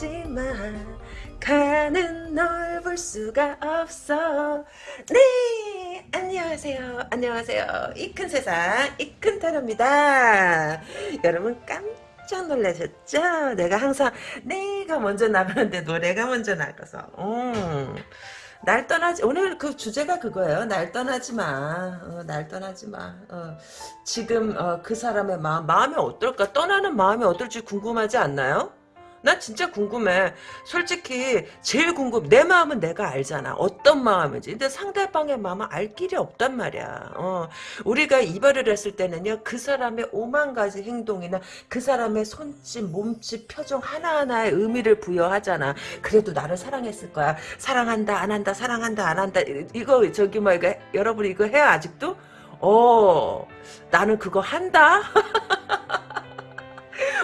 떠나지만 가는 널 볼 수가 없어 네 안녕하세요 안녕하세요 이 큰 세상 이 큰 타로입니다 여러분 깜짝 놀라셨죠 내가 항상 내가 먼저 나가는데 노래가 먼저 나가서 음. 날 떠나지 오늘 그 주제가 그거예요. 날 떠나지 마. 어, 날 떠나지 마. 어, 지금 어, 그 사람의 마음 마음이 어떨까? 떠나는 마음이 어떨지 궁금하지 않나요? 나 진짜 궁금해. 솔직히 제일 궁금. 내 마음은 내가 알잖아. 어떤 마음인지. 근데 상대방의 마음은 알 길이 없단 말이야. 어, 우리가 이별을 했을 때는요. 그 사람의 오만 가지 행동이나 그 사람의 손짓, 몸짓, 표정 하나하나에 의미를 부여하잖아. 그래도 나를 사랑했을 거야. 사랑한다, 안 한다, 사랑한다, 안 한다. 이거 저기 뭐 이거 여러분 이거 해요 아직도? 어, 나는 그거 한다.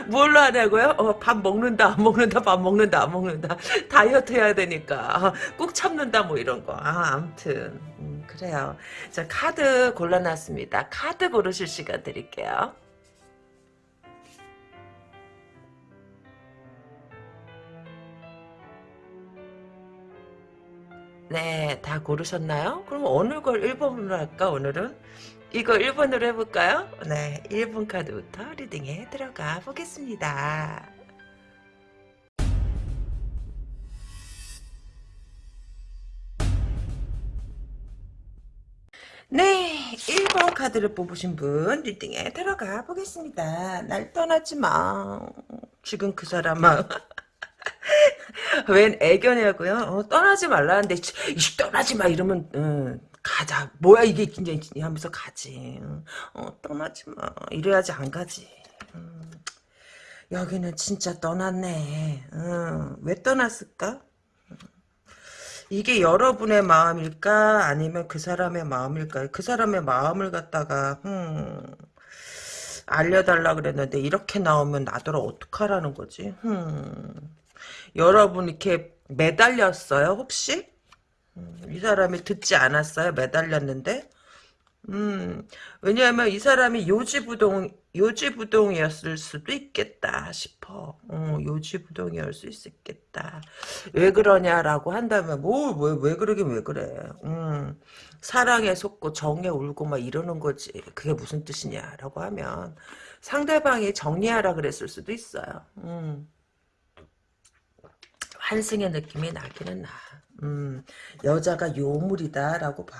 뭘로 하냐고요? 어, 밥 먹는다, 안 먹는다, 밥 먹는다, 안 먹는다. 다이어트 해야 되니까. 꾹 참는다, 뭐 이런 거. 아, 암튼. 음, 그래요. 자, 카드 골라놨습니다. 카드 고르실 시간 드릴게요. 네, 다 고르셨나요? 그럼 어느 걸 1번으로 할까, 오늘은? 이거 1번으로 해볼까요? 네, 1번 카드부터 리딩에 들어가 보겠습니다. 네, 1번 카드를 뽑으신 분 리딩에 들어가 보겠습니다. 날 떠나지 마. 지금 그 사람아. 웬 애견이냐고요? 어, 떠나지 말라는데 이 떠나지 마 이러면 음, 가자. 뭐야 이게 굉장히 하면서 가지. 어, 떠나지 마. 이래야지 안 가지. 음, 여기는 진짜 떠났네. 음, 왜 떠났을까? 이게 여러분의 마음일까? 아니면 그 사람의 마음일까? 그 사람의 마음을 갖다가 음, 알려달라 그랬는데 이렇게 나오면 나더러 어떡하라는 거지? 음, 여러분 이렇게 매달렸어요 혹시? 음, 이 사람이 듣지 않았어요? 매달렸는데? 음, 왜냐하면 이 사람이 요지부동, 요지부동이었을 수도 있겠다 싶어. 어, 요지부동이었을 수 있겠다. 왜 그러냐라고 한다면, 뭐, 왜, 왜 그러긴 왜 그래. 음, 사랑에 속고 정에 울고 막 이러는 거지. 그게 무슨 뜻이냐라고 하면, 상대방이 정리하라 그랬을 수도 있어요. 음. 환승의 느낌이 나기는 나. 음, 여자가 요물이다라고 봐.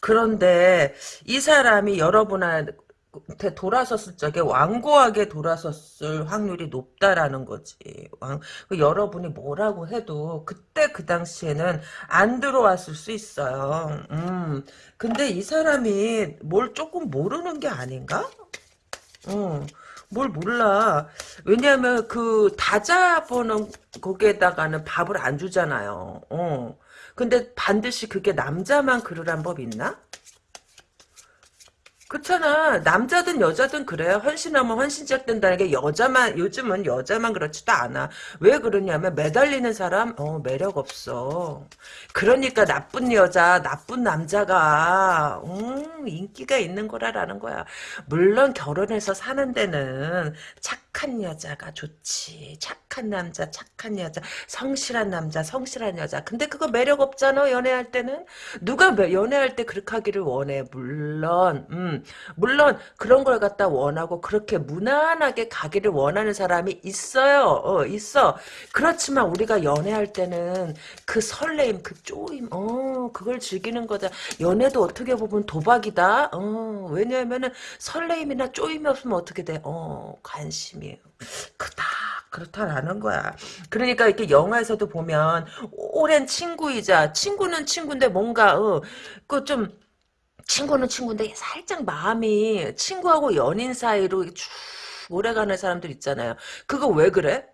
그런데 이 사람이 여러분한테 돌아섰을 적에 완고하게 돌아섰을 확률이 높다라는 거지. 왕, 그 여러분이 뭐라고 해도 그때 그 당시에는 안 들어왔을 수 있어요. 음, 근데 이 사람이 뭘 조금 모르는 게 아닌가? 음, 뭘 몰라. 왜냐하면 그 다자보는 거기에다가는 밥을 안 주잖아요. 어. 근데 반드시 그게 남자만 그러란 법 있나? 그렇잖아. 남자든 여자든 그래요. 헌신하면 헌신적 된다는 게 여자만 요즘은 여자만 그렇지도 않아. 왜 그러냐면 매달리는 사람 어 매력 없어. 그러니까 나쁜 여자, 나쁜 남자가 음, 인기가 있는 거라라는 거야. 물론 결혼해서 사는 데는 착한 여자가 좋지. 착한 남자, 착한 여자, 성실한 남자, 성실한 여자. 근데 그거 매력 없잖아. 연애할 때는 누가 연애할 때 그렇게 하기를 원해. 물론 음. 물론 그런 걸 갖다 원하고 그렇게 무난하게 가기를 원하는 사람이 있어요. 어, 있어. 그렇지만 우리가 연애할 때는 그 설레임, 그 쪼임, 어, 그걸 즐기는 거다. 연애도 어떻게 보면 도박이다. 어, 왜냐하면은 설레임이나 쪼임이 없으면 어떻게 돼? 어, 관심이 크다. 그렇다라는 거야. 그러니까 이렇게 영화에서도 보면 오랜 친구이자 친구는 친구인데 뭔가 어, 그좀 친구는 친구인데 살짝 마음이 친구하고 연인 사이로 쭉 오래가는 사람들 있잖아요. 그거 왜 그래?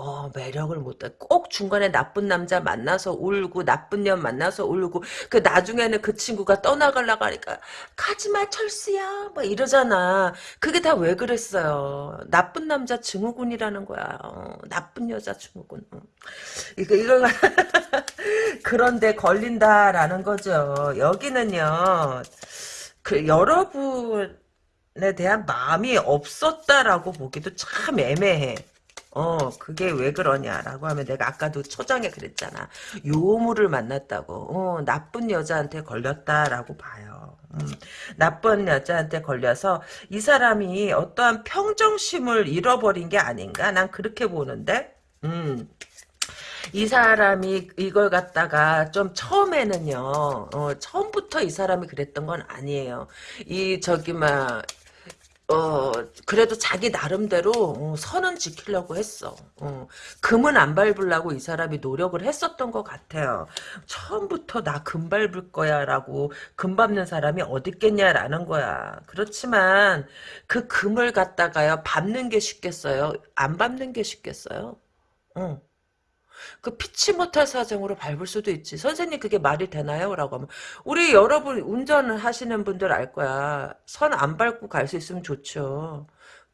어, 매력을 못, 꼭 중간에 나쁜 남자 만나서 울고, 나쁜 년 만나서 울고, 그 나중에는 그 친구가 떠나가려고 하니까, 가지마, 철수야, 막 이러잖아. 그게 다 왜 그랬어요. 나쁜 남자 증후군이라는 거야. 어, 나쁜 여자 증후군. 어. 이거, 이거, 그런데 걸린다라는 거죠. 여기는요, 그, 여러분 에 대한 마음이 없었다라고 보기도 참 애매해. 어, 그게 왜 그러냐라고 하면 내가 아까도 초장에 그랬잖아. 요물을 만났다고. 어, 나쁜 여자한테 걸렸다라고 봐요. 음, 나쁜 여자한테 걸려서 이 사람이 어떠한 평정심을 잃어버린 게 아닌가? 난 그렇게 보는데. 음. 이 사람이 이걸 갖다가 좀 처음에는요, 어, 처음부터 이 사람이 그랬던 건 아니에요. 이, 저기, 막, 어, 그래도 자기 나름대로 어, 선은 지키려고 했어. 어, 금은 안 밟으려고 이 사람이 노력을 했었던 것 같아요. 처음부터 나 금 밟을 거야 라고 금 밟는 사람이 어딨겠냐라는 거야. 그렇지만 그 금을 갖다가요 밟는 게 쉽겠어요? 안 밟는 게 쉽겠어요? 어. 그 피치 못할 사정으로 밟을 수도 있지. 선생님 그게 말이 되나요? 라고 하면 우리 여러분 운전을 하시는 분들 알 거야. 선 안 밟고 갈 수 있으면 좋죠.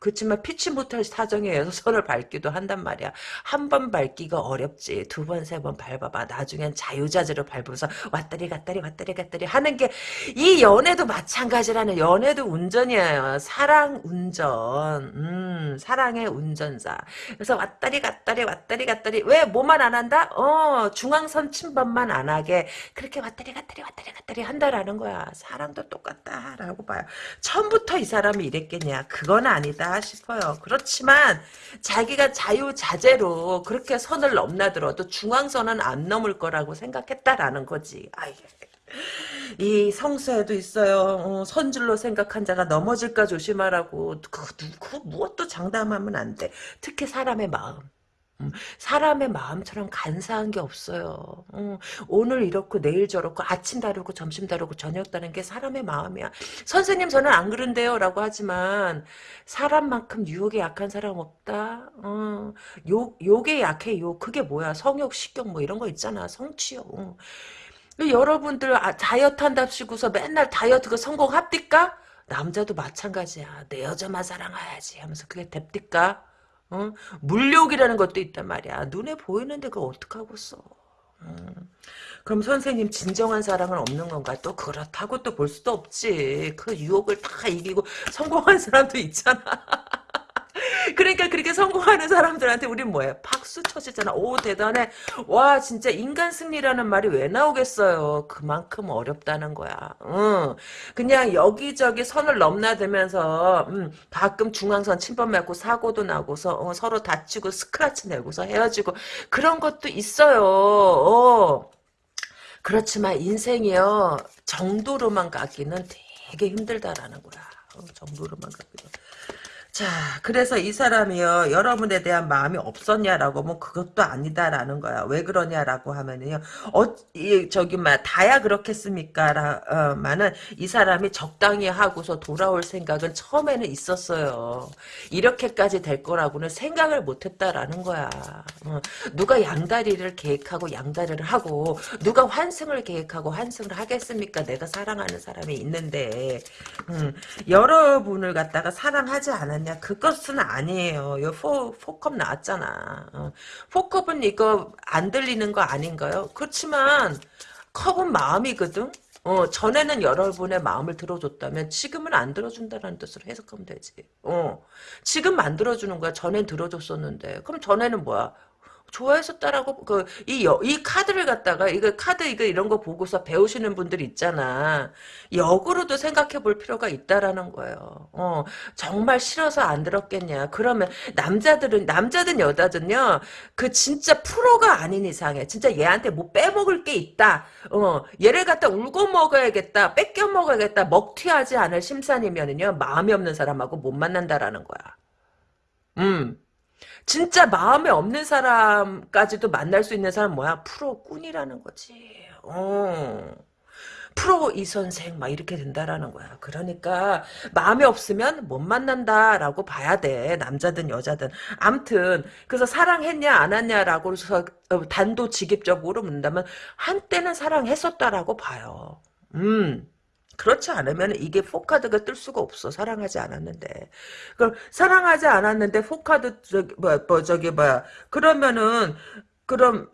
그렇지만 피치 못할 사정에 의해서 선을 밟기도 한단 말이야. 한 번 밟기가 어렵지. 두 번, 세 번 밟아봐. 나중엔 자유자재로 밟으면서 왔다리 갔다리 왔다리 갔다리 하는 게 이 연애도 마찬가지라는 연애도 운전이에요. 사랑 운전. 음, 사랑의 운전사. 그래서 왔다리 갔다리 왔다리 갔다리 왜 뭐만 안 한다? 어, 중앙선 침범만 안 하게 그렇게 왔다리 갔다리 왔다리 갔다리 한다라는 거야. 사랑도 똑같다라고 봐요. 처음부터 이 사람이 이랬겠냐? 그건 아니다. 싶어요. 그렇지만 자기가 자유자재로 그렇게 선을 넘나들어도 중앙선은 안 넘을 거라고 생각했다라는 거지. 아이, 이 성서에도 있어요. 어, 선줄로 생각한 자가 넘어질까 조심하라고. 그, 그 무엇도 장담하면 안 돼. 특히 사람의 마음. 음, 사람의 마음처럼 간사한 게 없어요. 음, 오늘 이렇고 내일 저렇고 아침 다르고 점심 다르고 저녁 다른 게 사람의 마음이야. 선생님 저는 안 그런데요 라고 하지만 사람만큼 유혹에 약한 사람 없다. 어, 욕, 욕에 약해 욕. 그게 뭐야 성욕 식욕 뭐 이런 거 있잖아 성취욕. 어. 여러분들 아, 다이어트 한답시고서 맨날 다이어트 가 성공합니까? 남자도 마찬가지야. 내 여자만 사랑해야지 하면서 그게 됩니까? 어? 물욕이라는 것도 있단 말이야. 눈에 보이는데 그걸 어떡하고 써. 음. 그럼 선생님 진정한 사랑은 없는 건가? 또 그렇다고 또 볼 수도 없지. 그 유혹을 다 이기고 성공한 사람도 있잖아. 그러니까 그렇게 성공하는 사람들한테 우린 뭐해? 박수 쳐주잖아. 오 대단해. 와 진짜 인간 승리라는 말이 왜 나오겠어요. 그만큼 어렵다는 거야. 응. 그냥 여기저기 선을 넘나들면서 음, 가끔 중앙선 침범하고 사고도 나고서 어, 서로 다치고 스크래치 내고서 헤어지고 그런 것도 있어요. 어. 그렇지만 인생이요 정도로만 가기는 되게 힘들다라는 거야. 어, 정도로만 가기는. 자, 그래서 이 사람이요, 여러분에 대한 마음이 없었냐라고, 뭐, 그것도 아니다라는 거야. 왜 그러냐라고 하면은요, 어, 이, 저기, 막, 다야 그렇겠습니까? 라, 어, 마는, 이 사람이 적당히 하고서 돌아올 생각은 처음에는 있었어요. 이렇게까지 될 거라고는 생각을 못 했다라는 거야. 어, 누가 양다리를 계획하고 양다리를 하고, 누가 환승을 계획하고 환승을 하겠습니까? 내가 사랑하는 사람이 있는데, 음, 여러분을 갖다가 사랑하지 않았 않냐? 그것은 아니에요. 요 포, 포컵 나왔잖아. 어. 포컵은 이거 안 들리는 거 아닌가요? 그렇지만 컵은 마음이거든? 어, 전에는 여러분의 마음을 들어줬다면 지금은 안 들어준다는 뜻으로 해석하면 되지. 어, 지금 만들어주는 거야. 전엔 들어줬었는데. 그럼 전에는 뭐야? 좋아했었다라고 그이 이 카드를 갖다가 이거 카드 이거 이런 거 보고서 배우시는 분들 있잖아. 역으로도 생각해 볼 필요가 있다라는 거예요. 어, 정말 싫어서 안 들었겠냐. 그러면 남자들은 남자든 여자든요. 그 진짜 프로가 아닌 이상에 진짜 얘한테 뭐 빼먹을 게 있다. 어, 얘를 갖다 울고 먹어야겠다. 뺏겨 먹어야겠다. 먹튀하지 않을 심산이면은요. 마음이 없는 사람하고 못 만난다라는 거야. 음. 진짜 마음에 없는 사람까지도 만날 수 있는 사람 뭐야? 프로꾼이라는 거지. 어. 프로 이 선생 막 이렇게 된다라는 거야. 그러니까 마음에 없으면 못 만난다라고 봐야 돼. 남자든 여자든. 암튼 그래서 사랑했냐 안 했냐라고 해서 어, 단도직입적으로 묻는다면 한때는 사랑했었다라고 봐요. 음. 그렇지 않으면 이게 포카드가 뜰 수가 없어. 사랑하지 않았는데. 그럼 사랑하지 않았는데 컵 카드 저기 뭐, 뭐 저기 뭐야. 그러면은 그럼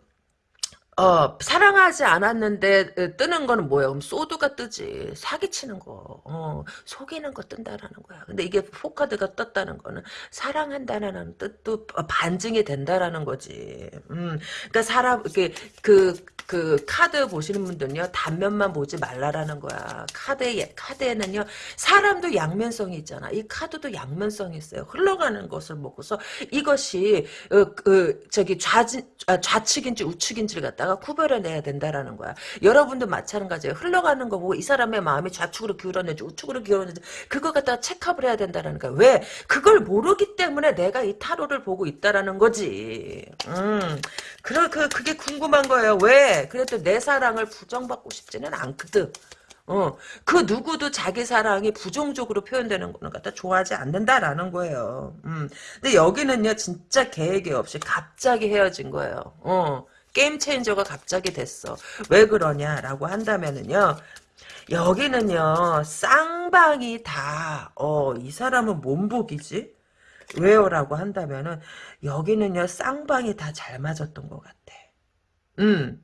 어, 사랑하지 않았는데 어, 뜨는 거는 뭐야? 그럼 sword가 뜨지. 사기치는 거. 어, 속이는 거 뜬다라는 거야. 근데 이게 컵 카드가 떴다는 거는 사랑한다라는 뜻도 반증이 된다라는 거지. 음, 그러니까 사람 이렇게 그, 그 카드 보시는 분들은요 단면만 보지 말라라는 거야. 카드에 카드에는요 사람도 양면성이 있잖아. 이 카드도 양면성이 있어요. 흘러가는 것을 보고서 이것이 어, 그 저기 좌진 아, 좌측인지 우측인지를 갖다가 구별해내야 된다라는 거야. 여러분도 마찬가지예요. 흘러가는 거 보고 이 사람의 마음이 좌측으로 기울었는지 우측으로 기울었는지 그걸 갖다가 체크업을 해야 된다라는 거야. 왜? 그걸 모르기 때문에 내가 이 타로를 보고 있다라는 거지. 음, 그래 그 그게 궁금한 거예요. 왜? 그래도 내 사랑을 부정받고 싶지는 않거든. 어, 그 누구도 자기 사랑이 부정적으로 표현되는 거는 갖다 좋아하지 않는다라는 거예요. 음. 근데 여기는요, 진짜 계획이 없이 갑자기 헤어진 거예요. 어. 게임 체인저가 갑자기 됐어. 왜 그러냐라고 한다면은요. 여기는요. 쌍방이 다 어, 이 사람은 몸복이지? 왜요 라고 한다면은 여기는요. 쌍방이 다 잘 맞았던 것 같아. 음.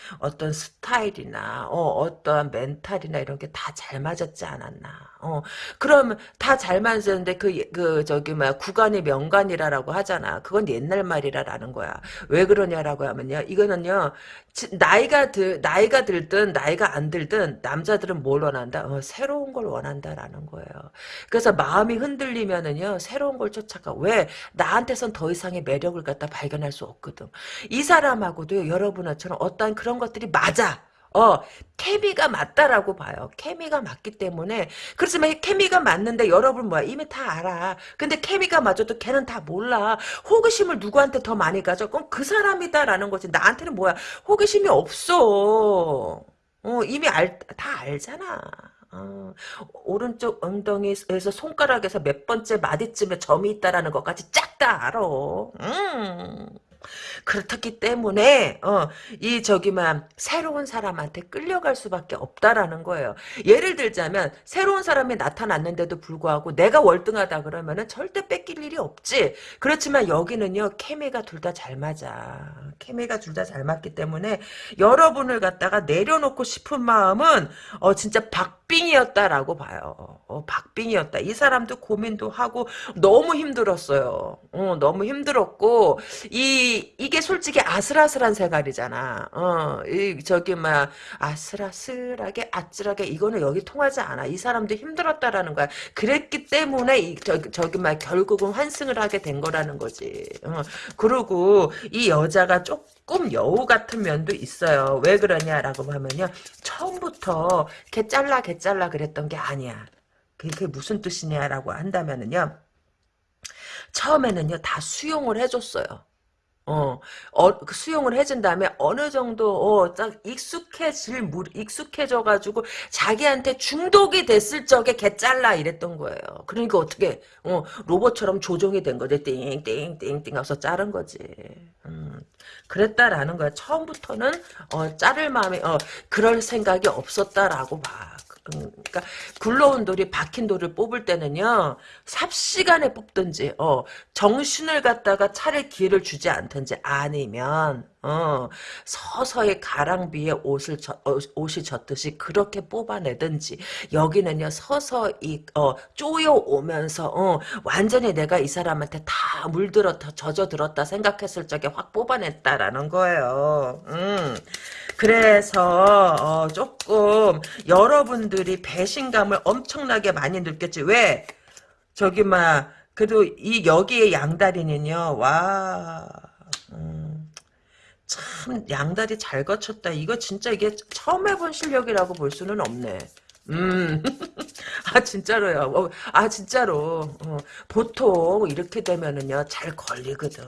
어떤 스타일이나 어, 떠한 멘탈이나 이런 게 다 잘 맞았지 않았나. 어, 그러면 다잘 맞았는데 그, 그 저기 뭐야 구간이 명간이라라고 하잖아. 그건 옛날 말이라라는 거야. 왜 그러냐라고 하면요. 이거는요. 나이가 들 나이가 들든 나이가 안 들든 남자들은 뭘 원한다? 어, 새로운 걸 원한다라는 거예요. 그래서 마음이 흔들리면은요. 새로운 걸 쫓아가. 왜? 나한테선 더 이상의 매력을 갖다 발견할 수 없거든. 이 사람하고도 여러분처럼 어떤 그런 것들이 맞아. 어, 케미가 맞다라고 봐요. 케미가 맞기 때문에. 그렇지만 케미가 맞는데 여러분 뭐야. 이미 다 알아. 근데 케미가 맞아도 걔는 다 몰라. 호기심을 누구한테 더 많이 가져? 그럼 그 사람이다라는 거지. 나한테는 뭐야. 호기심이 없어. 어, 이미 알, 다 알잖아. 어, 오른쪽 엉덩이에서 손가락에서 몇 번째 마디쯤에 점이 있다라는 것까지 쫙 다 알아. 음. 그렇기 때문에 어, 이 저기만 새로운 사람한테 끌려갈 수밖에 없다라는 거예요. 예를 들자면 새로운 사람이 나타났는데도 불구하고 내가 월등하다 그러면은 절대 뺏길 일이 없지. 그렇지만 여기는요 케미가 둘 다 잘 맞아. 케미가 둘 다 잘 맞기 때문에 여러분을 갖다가 내려놓고 싶은 마음은 어 진짜 박 빙이었다라고 봐요. 어, 박빙이었다. 이 사람도 고민도 하고 너무 힘들었어요. 어, 너무 힘들었고 이 이게 솔직히 아슬아슬한 생활이잖아. 어, 이 저기 막 아슬아슬하게 아찔하게 이거는 여기 통하지 않아. 이 사람도 힘들었다라는 거야. 그랬기 때문에 이 저기 저기 막 결국은 환승을 하게 된 거라는 거지. 어, 그리고 이 여자가 조금 여우 같은 면도 있어요. 왜 그러냐라고 하면요. 처음부터 개 잘라 개 잘라 그랬던 게 아니야. 그게 무슨 뜻이냐라고 한다면은요. 처음에는요 다 수용을 해줬어요. 어, 어, 그 수용을 해준 다음에 어느 정도, 어, 딱 익숙해질, 물, 익숙해져가지고 자기한테 중독이 됐을 적에 개 잘라 이랬던 거예요. 그러니까 어떻게, 어, 로봇처럼 조종이 된 거지. 띵, 띵, 띵, 띵 하서 자른 거지. 음, 그랬다라는 거야. 처음부터는, 어, 자를 마음에, 어, 그럴 생각이 없었다라고 봐. 그러니까 굴러온 돌이 박힌 돌을 뽑을 때는요 삽시간에 뽑든지 어 정신을 갖다가 차릴 기회를 주지 않든지 아니면 어 서서히 가랑비에 옷을 저, 어, 옷이 젖듯이 그렇게 뽑아내든지 여기는요 서서히 어 쪼여 오면서 어 완전히 내가 이 사람한테 다 물들었다 젖어 들었다 생각했을 적에 확 뽑아냈다라는 거예요. 음. 그래서 어, 조금 여러분 들이 배신감을 엄청나게 많이 느꼈지. 왜? 저기 막 그래도 이 여기에 양다리는요. 와. 음, 참 양다리 잘 거쳤다. 이거 진짜 이게 처음 해본 실력이라고 볼 수는 없네. 음, 아, 진짜로요. 어, 아, 진짜로. 어, 보통 이렇게 되면은요, 잘 걸리거든.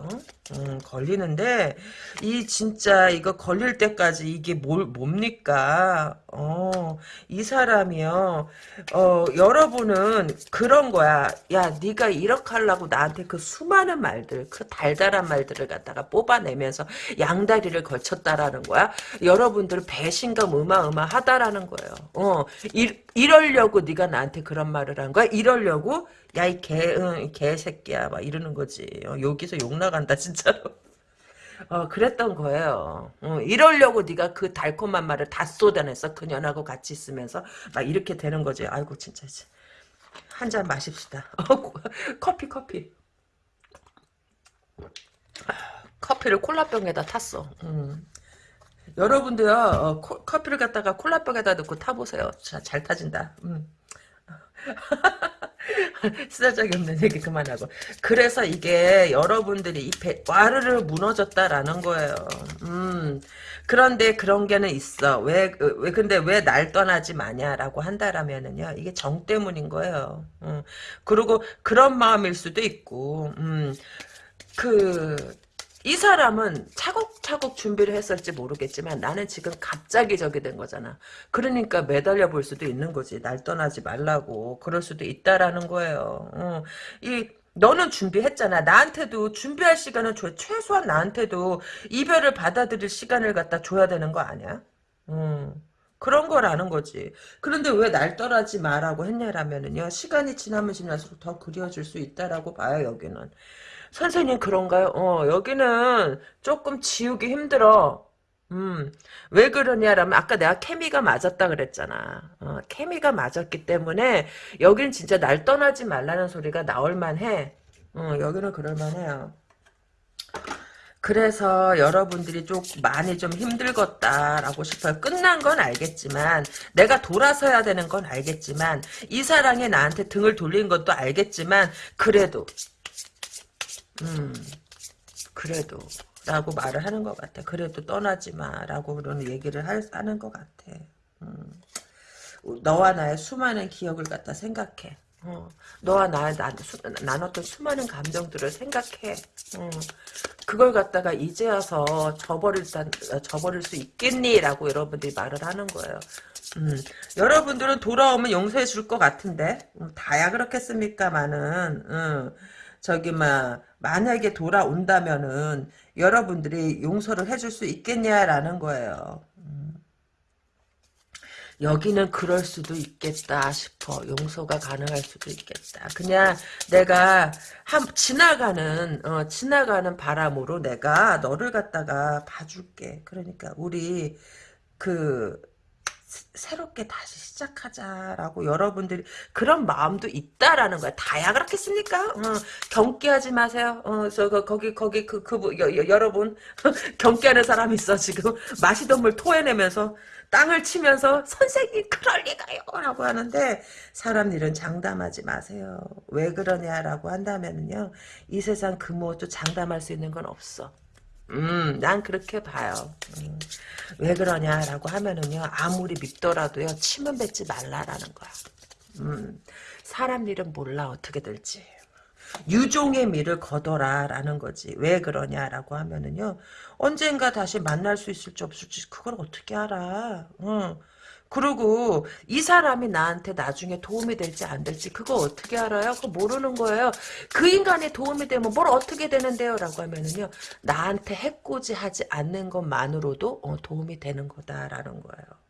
음, 걸리는데, 이 진짜 이거 걸릴 때까지 이게 뭘, 뭡니까? 어, 이 사람이요. 어, 여러분은 그런 거야. 야, 네가 이렇게 하려고 나한테 그 수많은 말들, 그 달달한 말들을 갖다가 뽑아내면서 양다리를 걸쳤다라는 거야. 여러분들은 배신감 어마어마하다라는 거예요. 어, 이, 이러려고 네가 나한테 그런 말을 한 거야? 이러려고? 야, 이 개, 응, 개새끼야. 막 이러는 거지. 어, 여기서 욕 나간다, 진짜로. 어, 그랬던 거예요. 어, 이러려고 네가 그 달콤한 말을 다 쏟아냈어. 그년하고 같이 있으면서 막 이렇게 되는 거지. 아이고 진짜 한잔 마십시다. 어, 커피 커피. 커피를 콜라병에다 탔어. 음. 여러분도요 어, 코, 커피를 갖다가 콜라병에다 넣고 타보세요. 자, 잘 타진다. 음. 쓰잘적이 없는 얘기 그만하고. 그래서 이게 여러분들이 이 배, 와르르 무너졌다라는 거예요. 음. 그런데 그런 게는 있어. 왜, 왜, 근데 왜 날 떠나지 마냐라고 한다라면은요. 이게 정 때문인 거예요. 음. 그리고 그런 마음일 수도 있고, 음. 그, 이 사람은 차곡차곡 준비를 했을지 모르겠지만 나는 지금 갑자기 저기 된 거잖아. 그러니까 매달려 볼 수도 있는 거지. 날 떠나지 말라고. 그럴 수도 있다라는 거예요. 어. 이 너는 준비했잖아. 나한테도 준비할 시간은 줘. 최소한 나한테도 이별을 받아들일 시간을 갖다 줘야 되는 거 아니야? 음. 그런 거라는 거지. 그런데 왜 날 떠나지 마라고 했냐라면은요. 시간이 지나면 지날수록 더 그리워질 수 있다라고 봐요, 여기는. 선생님 그런가요? 어, 여기는 조금 지우기 힘들어. 음, 왜 그러냐라면 아까 내가 케미가 맞았다 그랬잖아. 어, 케미가 맞았기 때문에 여기는 진짜 날 떠나지 말라는 소리가 나올 만해. 어, 여기는 그럴 만해요. 그래서 여러분들이 좀 많이 좀 힘들겠다라고 싶어요. 끝난 건 알겠지만 내가 돌아서야 되는 건 알겠지만 이 사랑이 나한테 등을 돌린 것도 알겠지만 그래도 음, 그래도 라고 말을 하는 것 같아. 그래도 떠나지 마 라고 그런 얘기를 할, 하는 것 같아. 음. 너와 나의 수많은 기억을 갖다 생각해. 어. 너와 나의 나, 수, 나눴던 수많은 감정들을 생각해. 어. 그걸 갖다가 이제 와서 저버릴, 저버릴 수 있겠니? 라고 여러분들이 말을 하는 거예요. 음, 여러분들은 돌아오면 용서해 줄 것 같은데 음, 다야 그렇겠습니까만은 음, 저기 막 만약에 돌아온다면은 여러분들이 용서를 해줄 수 있겠냐라는 거예요. 음. 여기는 그럴 수도 있겠다 싶어. 용서가 가능할 수도 있겠다. 그냥 내가 한 지나가는 어, 지나가는 바람으로 내가 너를 갖다가 봐줄게. 그러니까 우리 그 새롭게 다시 시작하자라고 여러분들이 그런 마음도 있다라는 거야. 다야 그렇겠습니까? 어, 경계하지 마세요. 어, 저 거기 거기 그 그 여러분 경계하는 사람 있어 지금 마시던 물 토해내면서 땅을 치면서 선생님 그럴 리가요 라고 하는데 사람 일은 장담하지 마세요. 왜 그러냐라고 한다면은요. 이 세상 그 무엇도 장담할 수 있는 건 없어. 음, 난 그렇게 봐요. 음, 왜 그러냐라고 하면은요, 아무리 믿더라도요, 침은 뱉지 말라라는 거야. 음, 사람 일은 몰라, 어떻게 될지. 유종의 미를 거둬라라는 거지. 왜 그러냐라고 하면은요, 언젠가 다시 만날 수 있을지 없을지, 그걸 어떻게 알아. 응. 그리고 이 사람이 나한테 나중에 도움이 될지 안 될지 그거 어떻게 알아요? 그거 모르는 거예요. 그 인간이 도움이 되면 뭘 어떻게 되는데요? 라고 하면은요. 나한테 해코지 하지 않는 것만으로도 어, 도움이 되는 거다라는 거예요.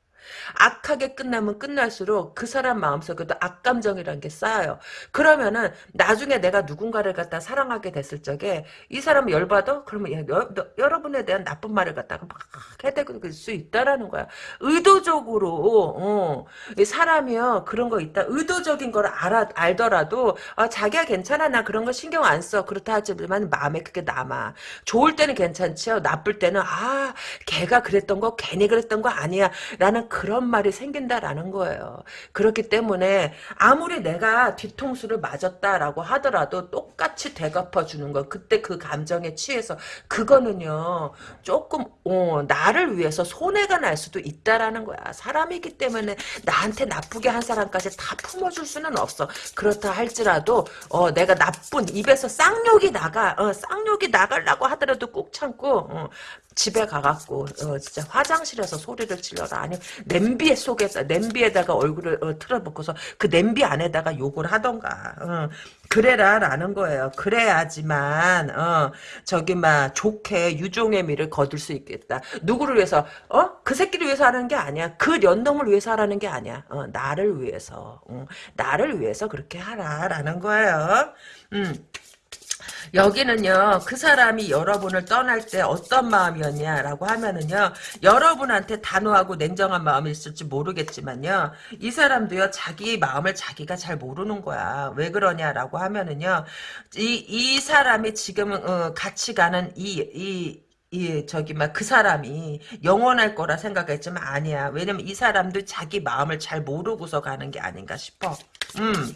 악하게 끝나면 끝날수록 그 사람 마음속에도 악감정이라는 게 쌓여요. 그러면은 나중에 내가 누군가를 갖다 사랑하게 됐을 적에 이 사람 열받아? 그러면 여, 러분에 대한 나쁜 말을 갖다가 막 해대고 수 있다라는 거야. 의도적으로 어, 사람이요 그런 거 있다. 의도적인 걸 알아, 알더라도 아, 자기가 괜찮아 나 그런 거 신경 안 써. 그렇다 하지만 마음에 그게 남아. 좋을 때는 괜찮지요. 나쁠 때는 아 걔가 그랬던 거 괜히 그랬던 거 아니야. 라는 그런 말이 생긴다라는 거예요. 그렇기 때문에 아무리 내가 뒤통수를 맞았다라고 하더라도 똑같이 되갚아 주는 거 그때 그 감정에 취해서 그거는요 조금 어, 나를 위해서 손해가 날 수도 있다라는 거야. 사람이기 때문에 나한테 나쁘게 한 사람까지 다 품어줄 수는 없어. 그렇다 할지라도 어, 내가 나쁜 입에서 쌍욕이 나가 어, 쌍욕이 나가려고 하더라도 꾹 참고 어, 집에 가갖고 어, 진짜 화장실에서 소리를 질러라. 아니 냄비 속에서 냄비에다가 얼굴을 어, 틀어놓고서 그 냄비 안에다가 욕을 하던가. 어, 그래라 라는 거예요. 그래야지만 어, 저기 막 좋게 유종의 미를 거둘 수 있겠다. 누구를 위해서? 어? 그 새끼를 위해서 하는 게 아니야. 그 연놈을 위해서 하라는 게 아니야. 어, 나를 위해서. 어, 나를 위해서 그렇게 하라 라는 거예요. 음. 여기는요, 그 사람이 여러분을 떠날 때 어떤 마음이었냐라고 하면은요, 여러분한테 단호하고 냉정한 마음이 있을지 모르겠지만요, 이 사람도요, 자기 마음을 자기가 잘 모르는 거야. 왜 그러냐라고 하면은요, 이, 이 사람이 지금, 어, 같이 가는 이, 이, 이 저기 막 그 사람이 영원할 거라 생각했지만 아니야. 왜냐면 이 사람도 자기 마음을 잘 모르고서 가는 게 아닌가 싶어. 음.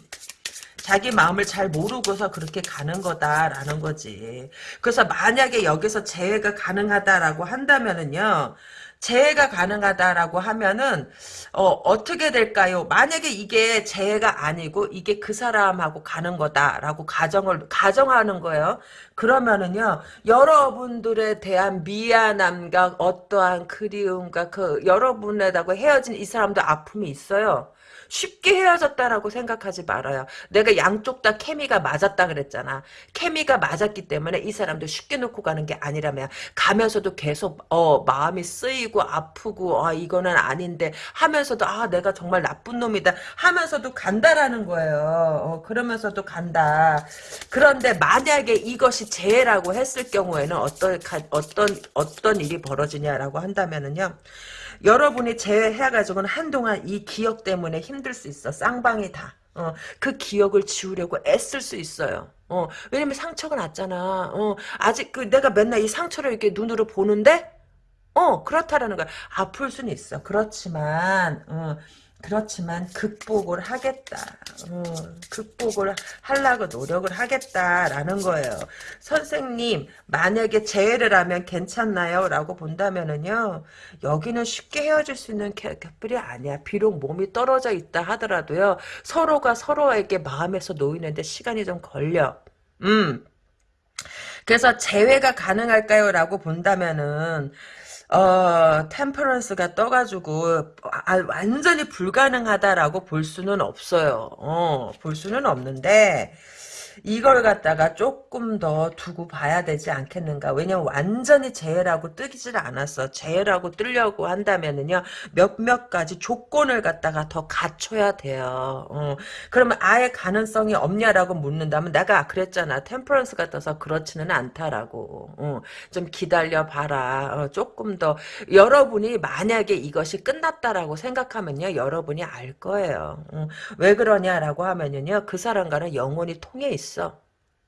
자기 마음을 잘 모르고서 그렇게 가는 거다라는 거지. 그래서 만약에 여기서 재해가 가능하다라고 한다면은요. 재해가 가능하다라고 하면은 어, 떻게 될까요? 만약에 이게 재해가 아니고 이게 그 사람하고 가는 거다라고 가정을 가정하는 거예요. 그러면은요. 여러분들에 대한 미안함과 어떠한 그리움과 그 여러분에다가 헤어진 이 사람도 아픔이 있어요. 쉽게 헤어졌다라고 생각하지 말아요. 내가 양쪽 다 케미가 맞았다 그랬잖아. 케미가 맞았기 때문에 이 사람도 쉽게 놓고 가는 게 아니라면 가면서도 계속 어 마음이 쓰이고 아프고 아 이거는 아닌데 하면서도 아 내가 정말 나쁜 놈이다 하면서도 간다라는 거예요. 어, 그러면서도 간다. 그런데 만약에 이것이 재해라고 했을 경우에는 어떤 어떤 어떤 일이 벌어지냐라고 한다면은요. 여러분이 제외해가지고는 한동안 이 기억 때문에 힘들 수 있어. 쌍방이 다. 어, 그 기억을 지우려고 애쓸 수 있어요. 어, 왜냐면 상처가 났잖아. 어, 아직 그 내가 맨날 이 상처를 이렇게 눈으로 보는데, 어, 그렇다라는 거야. 아플 수는 있어. 그렇지만, 어, 그렇지만 극복을 하겠다. 어, 극복을 하려고 노력을 하겠다라는 거예요. 선생님 만약에 재해를 하면 괜찮나요? 라고 본다면은요. 여기는 쉽게 헤어질 수 있는 커플이 아니야. 비록 몸이 떨어져 있다 하더라도요. 서로가 서로에게 마음에서 놓이는데 시간이 좀 걸려. 음. 그래서 재회가 가능할까요? 라고 본다면은 어, 템퍼런스가 떠가지고, 아, 완전히 불가능하다라고 볼 수는 없어요. 어, 볼 수는 없는데, 이걸 갖다가 조금 더 두고 봐야 되지 않겠는가. 왜냐면 완전히 재해라고 뜨기질 않았어. 재해라고 뜨려고 한다면은요, 몇몇 가지 조건을 갖다가 더 갖춰야 돼요. 어. 그러면 아예 가능성이 없냐라고 묻는다면 내가 그랬잖아. 템퍼런스가 떠서 그렇지는 않다라고. 어. 좀 기다려 봐라. 어, 조금 더 여러분이 만약에 이것이 끝났다라고 생각하면요, 여러분이 알 거예요. 어. 왜 그러냐라고 하면요, 그 사람과는 영원히 통해 있어. 있어.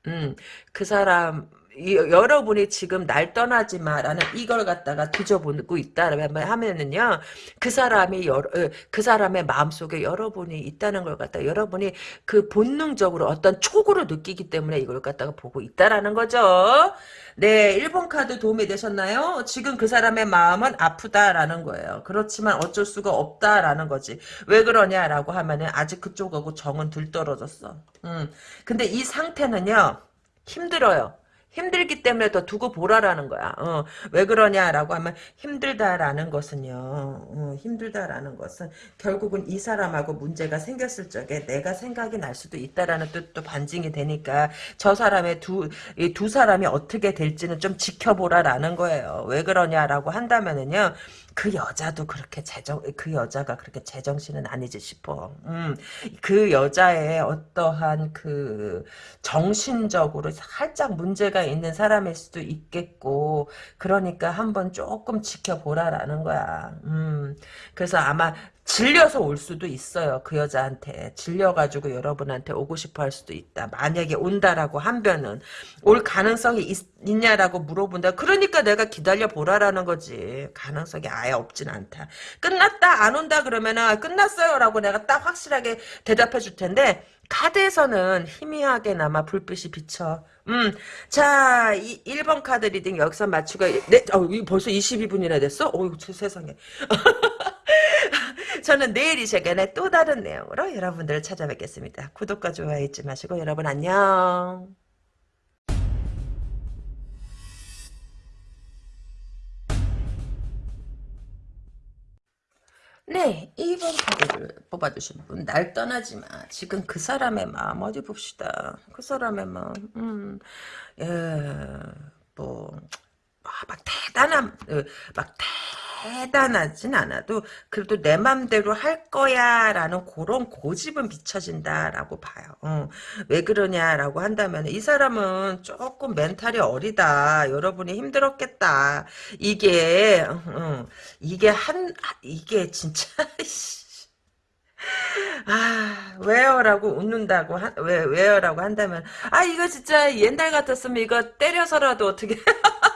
음, 그 사람, 이, 여러분이 지금 날 떠나지 마라는 이걸 갖다가 뒤져보고 있다라면 하면은요 그 사람이 여러, 어, 그 사람의 마음속에 여러분이 있다는 걸 갖다 여러분이 그 본능적으로 어떤 촉으로 느끼기 때문에 이걸 갖다가 보고 있다라는 거죠. 네, 1번 카드 도움이 되셨나요? 지금 그 사람의 마음은 아프다라는 거예요. 그렇지만 어쩔 수가 없다라는 거지. 왜 그러냐라고 하면은 아직 그쪽하고 정은 들떨어졌어. 음. 근데 이 상태는요. 힘들어요. 힘들기 때문에 더 두고 보라라는 거야. 어, 왜 그러냐라고 하면 힘들다라는 것은요. 어, 힘들다라는 것은 결국은 이 사람하고 문제가 생겼을 적에 내가 생각이 날 수도 있다라는 뜻도 반증이 되니까 저 사람의 두, 이 두 사람이 어떻게 될지는 좀 지켜보라라는 거예요. 왜 그러냐라고 한다면은요. 그 여자도 그렇게 제정 그 여자가 그렇게 제정신은 아니지 싶어. 음, 그 여자의 어떠한 그 정신적으로 살짝 문제가 있는 사람일 수도 있겠고 그러니까 한번 조금 지켜보라라는 거야. 음, 그래서 아마 질려서 올 수도 있어요. 그 여자한테. 질려가지고 여러분한테 오고 싶어 할 수도 있다. 만약에 온다라고 한변은 올 가능성이 있, 냐라고 물어본다. 그러니까 내가 기다려 보라라는 거지. 가능성이 아예 없진 않다. 끝났다 안 온다 그러면은 아, 끝났어요 라고 내가 딱 확실하게 대답해 줄 텐데 카드에서는 희미하게나마 불빛이 비쳐. 음, 자, 이 1번 카드 reading 여기서 마치고, 네, 어, 벌써 22분이나 됐어? 어이 세상에. 저는 내일 이 시간에 또 다른 내용으로 여러분들을 찾아뵙겠습니다. 구독과 좋아요 잊지 마시고 여러분 안녕. 네, 2번 카드를 뽑아주신 분, 날 떠나지 마. 지금 그 사람의 마음, 어디 봅시다. 그 사람의 마음, 음, 예, 뭐, 아, 막 대단한, 어, 막 대단 하진 않아도 그래도 내 맘대로 할 거야 라는 그런 고집은 비춰진다라고 봐요. 어. 왜 그러냐라고 한다면 이 사람은 조금 멘탈이 어리다. 여러분이 힘들었겠다. 이게 어, 이게 한 이게 진짜 아, 왜요라고 웃는다고, 하, 왜, 왜요라고 한다면, 아, 이거 진짜 옛날 같았으면 이거 때려서라도 어떻게,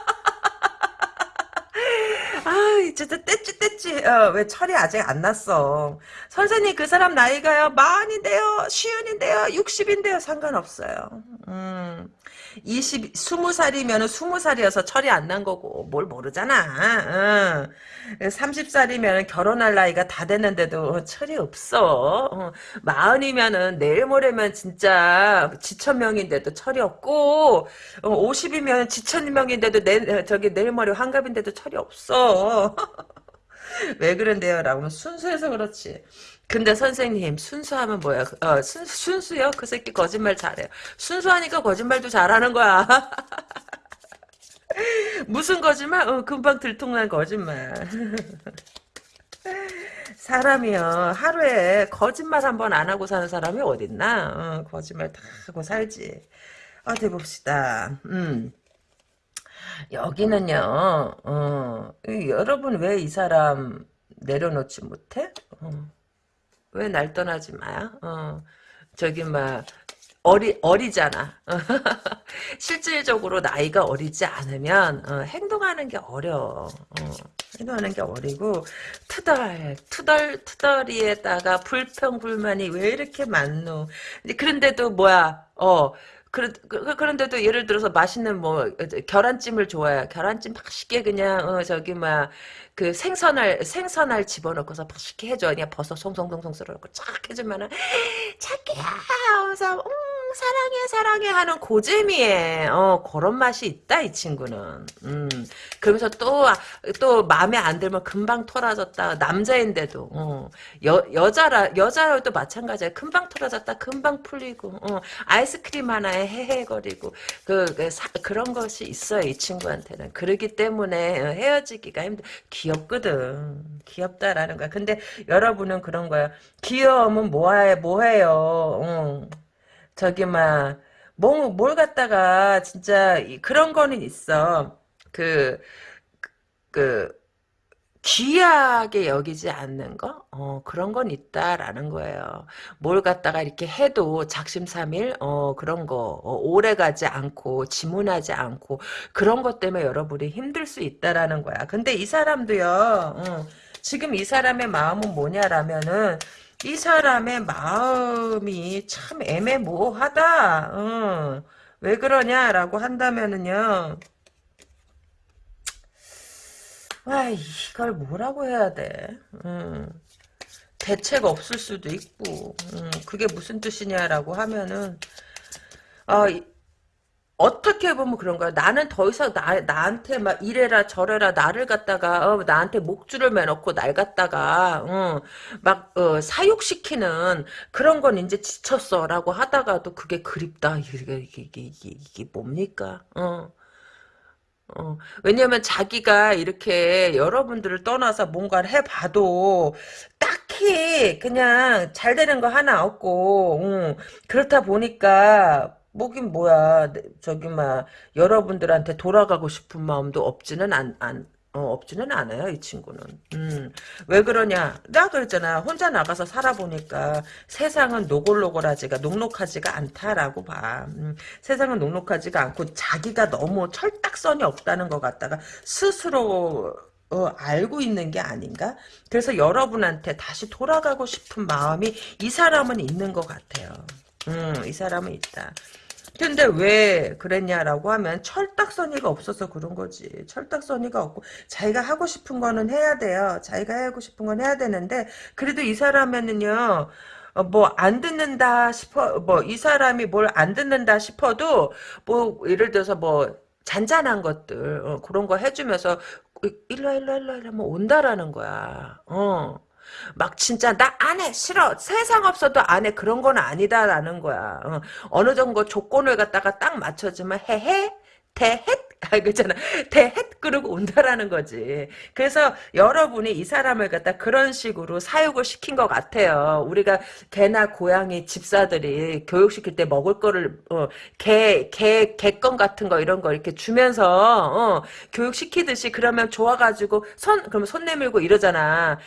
아, 진짜 떼찌 떼찌. 어, 왜 철이 아직 안 났어. 선생님 그 사람 나이가요. 마흔인데요. 쉬운인데요. 60인데요. 상관없어요. 음. 20, 20살이면 20살이어서 철이 안 난 거고 뭘 모르잖아. 어. 30살이면 결혼할 나이가 다 됐는데도 철이 없어. 어. 마흔이면은 내일 모레면 진짜 지천명인데도 철이 없고 어, 50이면 지천명인데도 내, 저기 내일 모레 환갑인데도 철이 없어. 왜 그런데요? 라고 하면 순수해서 그렇지. 근데 선생님 순수하면 뭐야? 어, 순, 순수요? 그 새끼 거짓말 잘해요. 순수하니까 거짓말도 잘하는 거야. 무슨 거짓말? 어, 금방 들통난 거짓말. 사람이요 하루에 거짓말 한 번 안 하고 사는 사람이 어딨나? 어, 거짓말 다 하고 살지. 어디 봅시다. 음. 여기는요, 어, 이, 여러분 왜 이 사람 내려놓지 못해? 어, 왜날 떠나지 마요? 어, 저기, 막, 어리, 어리잖아. 실질적으로 나이가 어리지 않으면, 어, 행동하는 게 어려워. 어, 행동하는 게 어리고, 투덜, 투덜, 투덜이에다가 불평 불만이 왜 이렇게 많노. 그런데도 뭐야, 어, 그런, 그, 그런데도 예를 들어서 맛있는 뭐 계란찜을 좋아해. 계란찜 맛있게 그냥 어, 저기 막 그 생선알 생선알 집어넣고서 맛있게 해줘. 그냥 버섯 송송송송 썰어놓고 쫙 해주면은 자기야 하면서 음 사랑해 사랑해 하는 고재미에 어 그런 맛이 있다 이 친구는. 음 그러면서 또 또 마음에 안 들면 금방 털어졌다 남자인데도 어, 여 여자라 여자라도 마찬가지야. 금방 털어졌다 금방 풀리고 어, 아이스크림 하나에 헤헤거리고 그, 그 사, 그런 것이 있어요 이 친구한테는. 그러기 때문에 어, 헤어지기가 힘들. 귀엽거든. 귀엽다라는 거야. 근데 여러분은 그런 거야. 귀여우면 뭐해, 뭐해요. 어. 저기, 막, 뭐, 뭘 갖다가, 진짜, 그런 거는 있어. 그, 그, 귀하게 여기지 않는 거? 어, 그런 건 있다라는 거예요. 뭘 갖다가 이렇게 해도 작심삼일, 어, 그런 거, 어, 오래 가지 않고, 지문하지 않고, 그런 것 때문에 여러분이 힘들 수 있다라는 거야. 근데 이 사람도요, 어, 지금 이 사람의 마음은 뭐냐라면은, 이 사람의 마음이 참 애매모호하다. 어, 왜 그러냐라고 한다면은요, 아, 이걸 뭐라고 해야 돼? 음, 대책 없을 수도 있고, 음, 그게 무슨 뜻이냐라고 하면은, 아, 이, 어떻게 보면 그런 거야. 나는 더 이상 나, 나한테 막 이래라 저래라 나를 갖다가 어, 나한테 목줄을 매놓고 날 갖다가 어, 막 어, 사육시키는 그런 건 이제 지쳤어라고 하다가도 그게 그립다. 이게 이게 이게, 이게, 뭡니까? 어. 어, 왜냐면 자기가 이렇게 여러분들을 떠나서 뭔가를 해봐도 딱히 그냥 잘 되는 거 하나 없고 응. 그렇다 보니까 뭐긴 뭐야 저기 막 여러분들한테 돌아가고 싶은 마음도 없지는 않, 안, 어, 없지는 않아요, 이 친구는. 음, 왜 그러냐? 나 그랬잖아. 혼자 나가서 살아보니까 세상은 노골노골하지가, 녹록하지가 않다라고 봐. 음, 세상은 녹록하지가 않고 자기가 너무 철딱선이 없다는 것 같다가 스스로 어, 알고 있는 게 아닌가? 그래서 여러분한테 다시 돌아가고 싶은 마음이 이 사람은 있는 것 같아요. 음, 이 사람은 있다. 근데 왜 그랬냐라고 하면 철딱서니가 없어서 그런 거지. 철딱서니가 없고 자기가 하고 싶은 거는 해야 돼요. 자기가 하고 싶은 건 해야 되는데 그래도 이 사람에는요. 어, 뭐안 듣는다 싶어 뭐 이 사람이 뭘 안 듣는다 싶어도 뭐 예를 들어서 뭐 잔잔한 것들 어, 그런 거 해주면서 일로 일로 일로 일로 뭐 온다라는 거야. 어. 막 진짜 나 안 해 싫어 세상 없어도 안 해 그런 건 아니다라는 거야 어, 느 정도 조건을 갖다가 딱 맞춰주면 해해 대헷 아, 그잖아. 대헷 그러고 온다라는 거지. 그래서 여러분이 이 사람을 갖다 그런 식으로 사육을 시킨 것 같아요. 우리가 개나 고양이 집사들이 교육시킬 때 먹을 거를, 어, 개, 개, 개껌 같은 거 이런 거 이렇게 주면서, 어, 교육시키듯이 그러면 좋아가지고 손, 그러면 손 내밀고 이러잖아.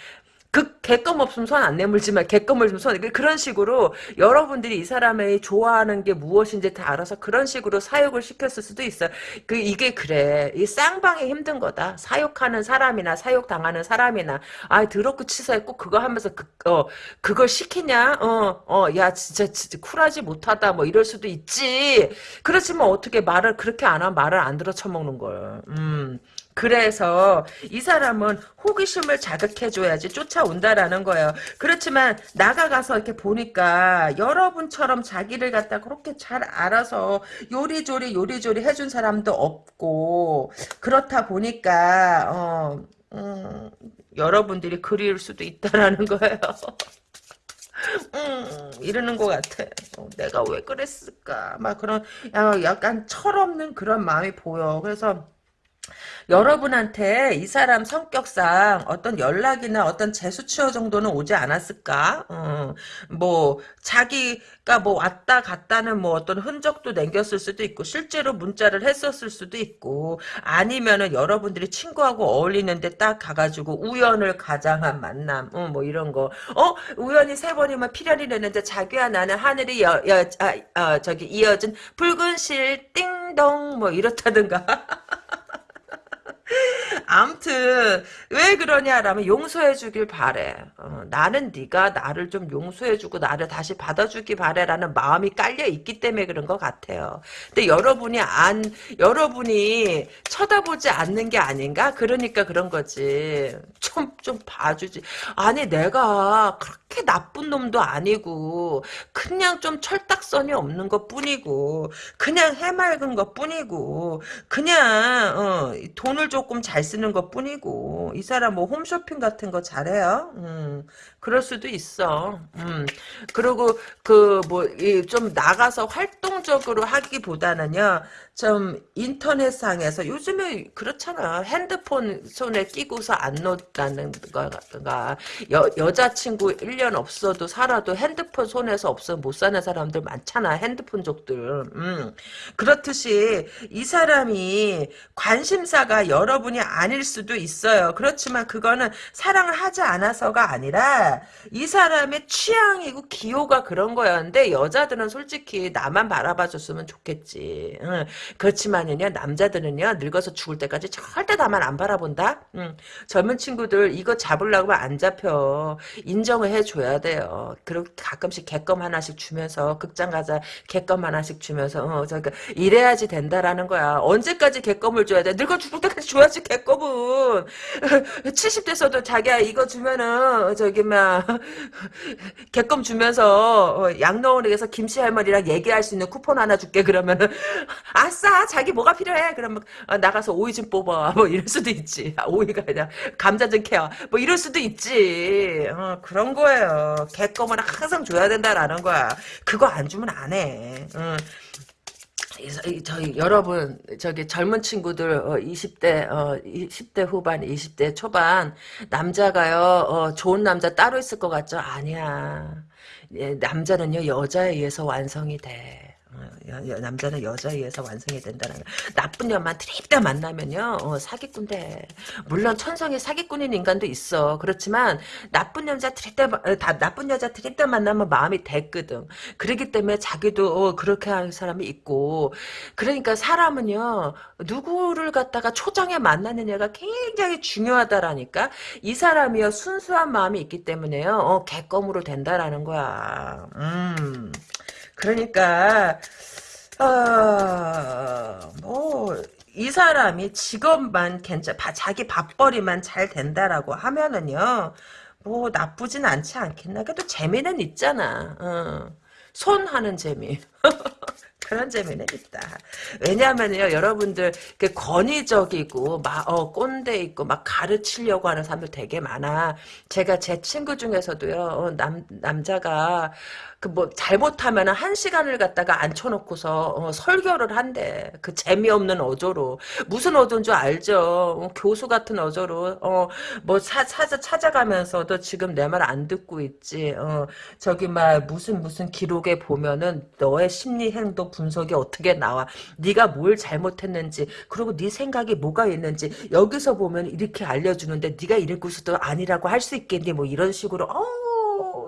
그 개껌 없으면 손 안 내물지만 개껌을 좀 손, 그런 식으로 여러분들이 이 사람의 좋아하는 게 무엇인지 다 알아서 그런 식으로 사육을 시켰을 수도 있어요. 그, 이게 그래. 이 쌍방이 힘든 거다. 사육하는 사람이나 사육 당하는 사람이나, 아, 더럽고 치사해. 꼭 그거 하면서 그, 어, 그걸 시키냐? 어, 어, 야, 진짜, 진짜 쿨하지 못하다. 뭐 이럴 수도 있지. 그렇지만 어떻게 말을, 그렇게 안 하면 말을 안 들어 쳐먹는 걸. 음. 그래서 이 사람은 호기심을 자극해줘야지 쫓아온다라는 거예요. 그렇지만 나가가서 이렇게 보니까 여러분처럼 자기를 갖다 그렇게 잘 알아서 요리조리 요리조리 해준 사람도 없고 그렇다 보니까 어, 음, 여러분들이 그리울 수도 있다라는 거예요. 음, 이러는 것 같아. 어, 내가 왜 그랬을까? 막 그런 약간 철없는 그런 마음이 보여. 그래서 여러분한테 이 사람 성격상 어떤 연락이나 어떤 재수치어 정도는 오지 않았을까? 어, 뭐 자기가 뭐 왔다 갔다는 뭐 어떤 흔적도 남겼을 수도 있고 실제로 문자를 했었을 수도 있고 아니면은 여러분들이 친구하고 어울리는데 딱 가가지고 우연을 가장한 만남, 어, 뭐 이런 거. 어 우연히 세 번이면 필연이 되는데 자기와 나는 하늘이 여, 여, 아, 어, 저기 이어진 붉은 실 띵동 뭐 이렇다든가. 암튼 왜 그러냐라면 용서해주길 바래. 어, 나는 네가 나를 좀 용서해주고 나를 다시 받아주기 바래라는 마음이 깔려 있기 때문에 그런 것 같아요. 근데 여러분이 안 여러분이 쳐다보지 않는 게 아닌가? 그러니까 그런 거지. 좀 좀 봐주지. 아니 내가 그렇게 나쁜 놈도 아니고 그냥 좀 철딱선이 없는 것 뿐이고 그냥 해맑은 것 뿐이고 그냥 어, 돈을 조금 잘 쓰는 것 뿐이고 이 사람 뭐 홈쇼핑 같은 거 잘해요. 음, 그럴 수도 있어. 음, 그리고 그 뭐 좀 나가서 활동적으로 하기보다는요. 좀 인터넷상에서 요즘에 그렇잖아. 핸드폰 손에 끼고서 안 놓다는 거가 여, 여자친구 1년 없어도 살아도 핸드폰 손에서 없어 못 사는 사람들 많잖아. 핸드폰족들. 음. 그렇듯이 이 사람이 관심사가 여러분이 아닐 수도 있어요. 그렇지만 그거는 사랑을 하지 않아서가 아니라 이 사람의 취향이고 기호가 그런 거야. 근데 여자들은 솔직히 나만 바라봐줬으면 좋겠지. 응. 그렇지만은요 남자들은요 늙어서 죽을 때까지 절대 나만 안 바라본다. 응. 젊은 친구들 이거 잡으려고 안 잡혀. 인정을 해줘야 돼요. 그리고 가끔씩 개껌 하나씩 주면서 극장 가자 개껌 하나씩 주면서 어, 저그 이래야지 된다라는 거야. 언제까지 개껌을 줘야 돼? 늙어 죽을 때까지 줘야지 개껌은. 70대서도 자기야 이거 주면은 저기 막 개껌 주면서 어, 양로원에서 김씨 할머니랑 얘기할 수 있는 쿠폰 하나 줄게. 그러면은 아싸 자기 뭐가 필요해? 그러면 어, 나가서 오이 좀 뽑아. 뭐 이럴 수도 있지. 아, 오이가 아니라 감자 좀 캐와 뭐 이럴 수도 있지. 어, 그런 거예요. 개껌은 항상 줘야 된다라는 거야. 그거 안 주면 안 해. 어. 저희 여러분 저기 젊은 친구들 어, 20대 어, 10대 후반 20대 초반 남자가요 어, 좋은 남자 따로 있을 것 같죠? 아니야. 예, 남자는요 여자에 의해서 완성이 돼 남자는 여자에 의해서 완성이 된다는 거. 나쁜 년만 드립다 만나면요 어, 사기꾼 돼. 물론 천성에 사기꾼인 인간도 있어. 그렇지만 나쁜 여자 드립다 어, 다 나쁜 여자 드립다 만나면 마음이 됐거든. 그러기 때문에 자기도 어, 그렇게 하는 사람이 있고 그러니까 사람은요 누구를 갖다가 초장에 만나느냐가 굉장히 중요하다라니까 이 사람이요 순수한 마음이 있기 때문에요 어, 개껌으로 된다라는 거야. 음. 그러니까 어, 뭐, 이 사람이 직업만 괜찮, 자기 밥벌이만 잘 된다라고 하면은요, 뭐, 나쁘진 않지 않겠나. 그래도 재미는 있잖아. 어. 손 하는 재미. 그런 재미는 있다. 왜냐하면요, 여러분들 그 권위적이고 막 어, 꼰대 있고 막 가르치려고 하는 사람들 되게 많아. 제가 제 친구 중에서도요, 어, 남 남자가 그 뭐 잘못하면 한 시간을 갖다가 앉혀놓고서 어, 설교를 한대. 그 재미없는 어조로 무슨 어조인 줄 알죠? 어, 교수 같은 어조로 어뭐 찾아 찾아가면서도 지금 내 말 안 듣고 있지. 어 저기 막 무슨 무슨 기록에 보면은 너의 심리 행동 분석이 어떻게 나와? 네가 뭘 잘못했는지 그리고 네 생각이 뭐가 있는지 여기서 보면 이렇게 알려주는데 네가 이랬고서도 아니라고 할 수 있겠니? 뭐 이런 식으로 어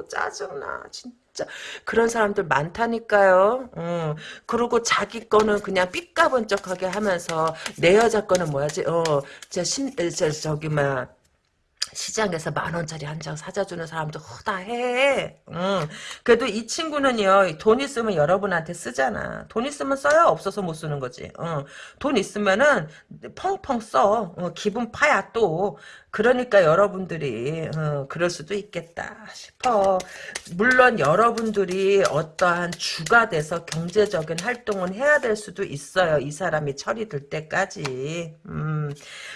짜증나 진짜 그런 사람들 많다니까요. 음. 그리고 자기 거는 그냥 삐까번쩍하게 하면서 내 여자 거는 뭐야지? 어, 저 저기 막 시장에서 만 원짜리 한 장 사자주는 사람도 허다해. 응. 그래도 이 친구는요, 돈 있으면 여러분한테 쓰잖아. 돈 있으면 써야 없어서 못 쓰는 거지. 응. 돈 있으면은 펑펑 써. 어, 기분 파야 또. 그러니까 여러분들이 어, 그럴 수도 있겠다 싶어. 물론 여러분들이 어떠한 주가 돼서 경제적인 활동을 해야 될 수도 있어요. 이 사람이 철이 들 때까지. 음,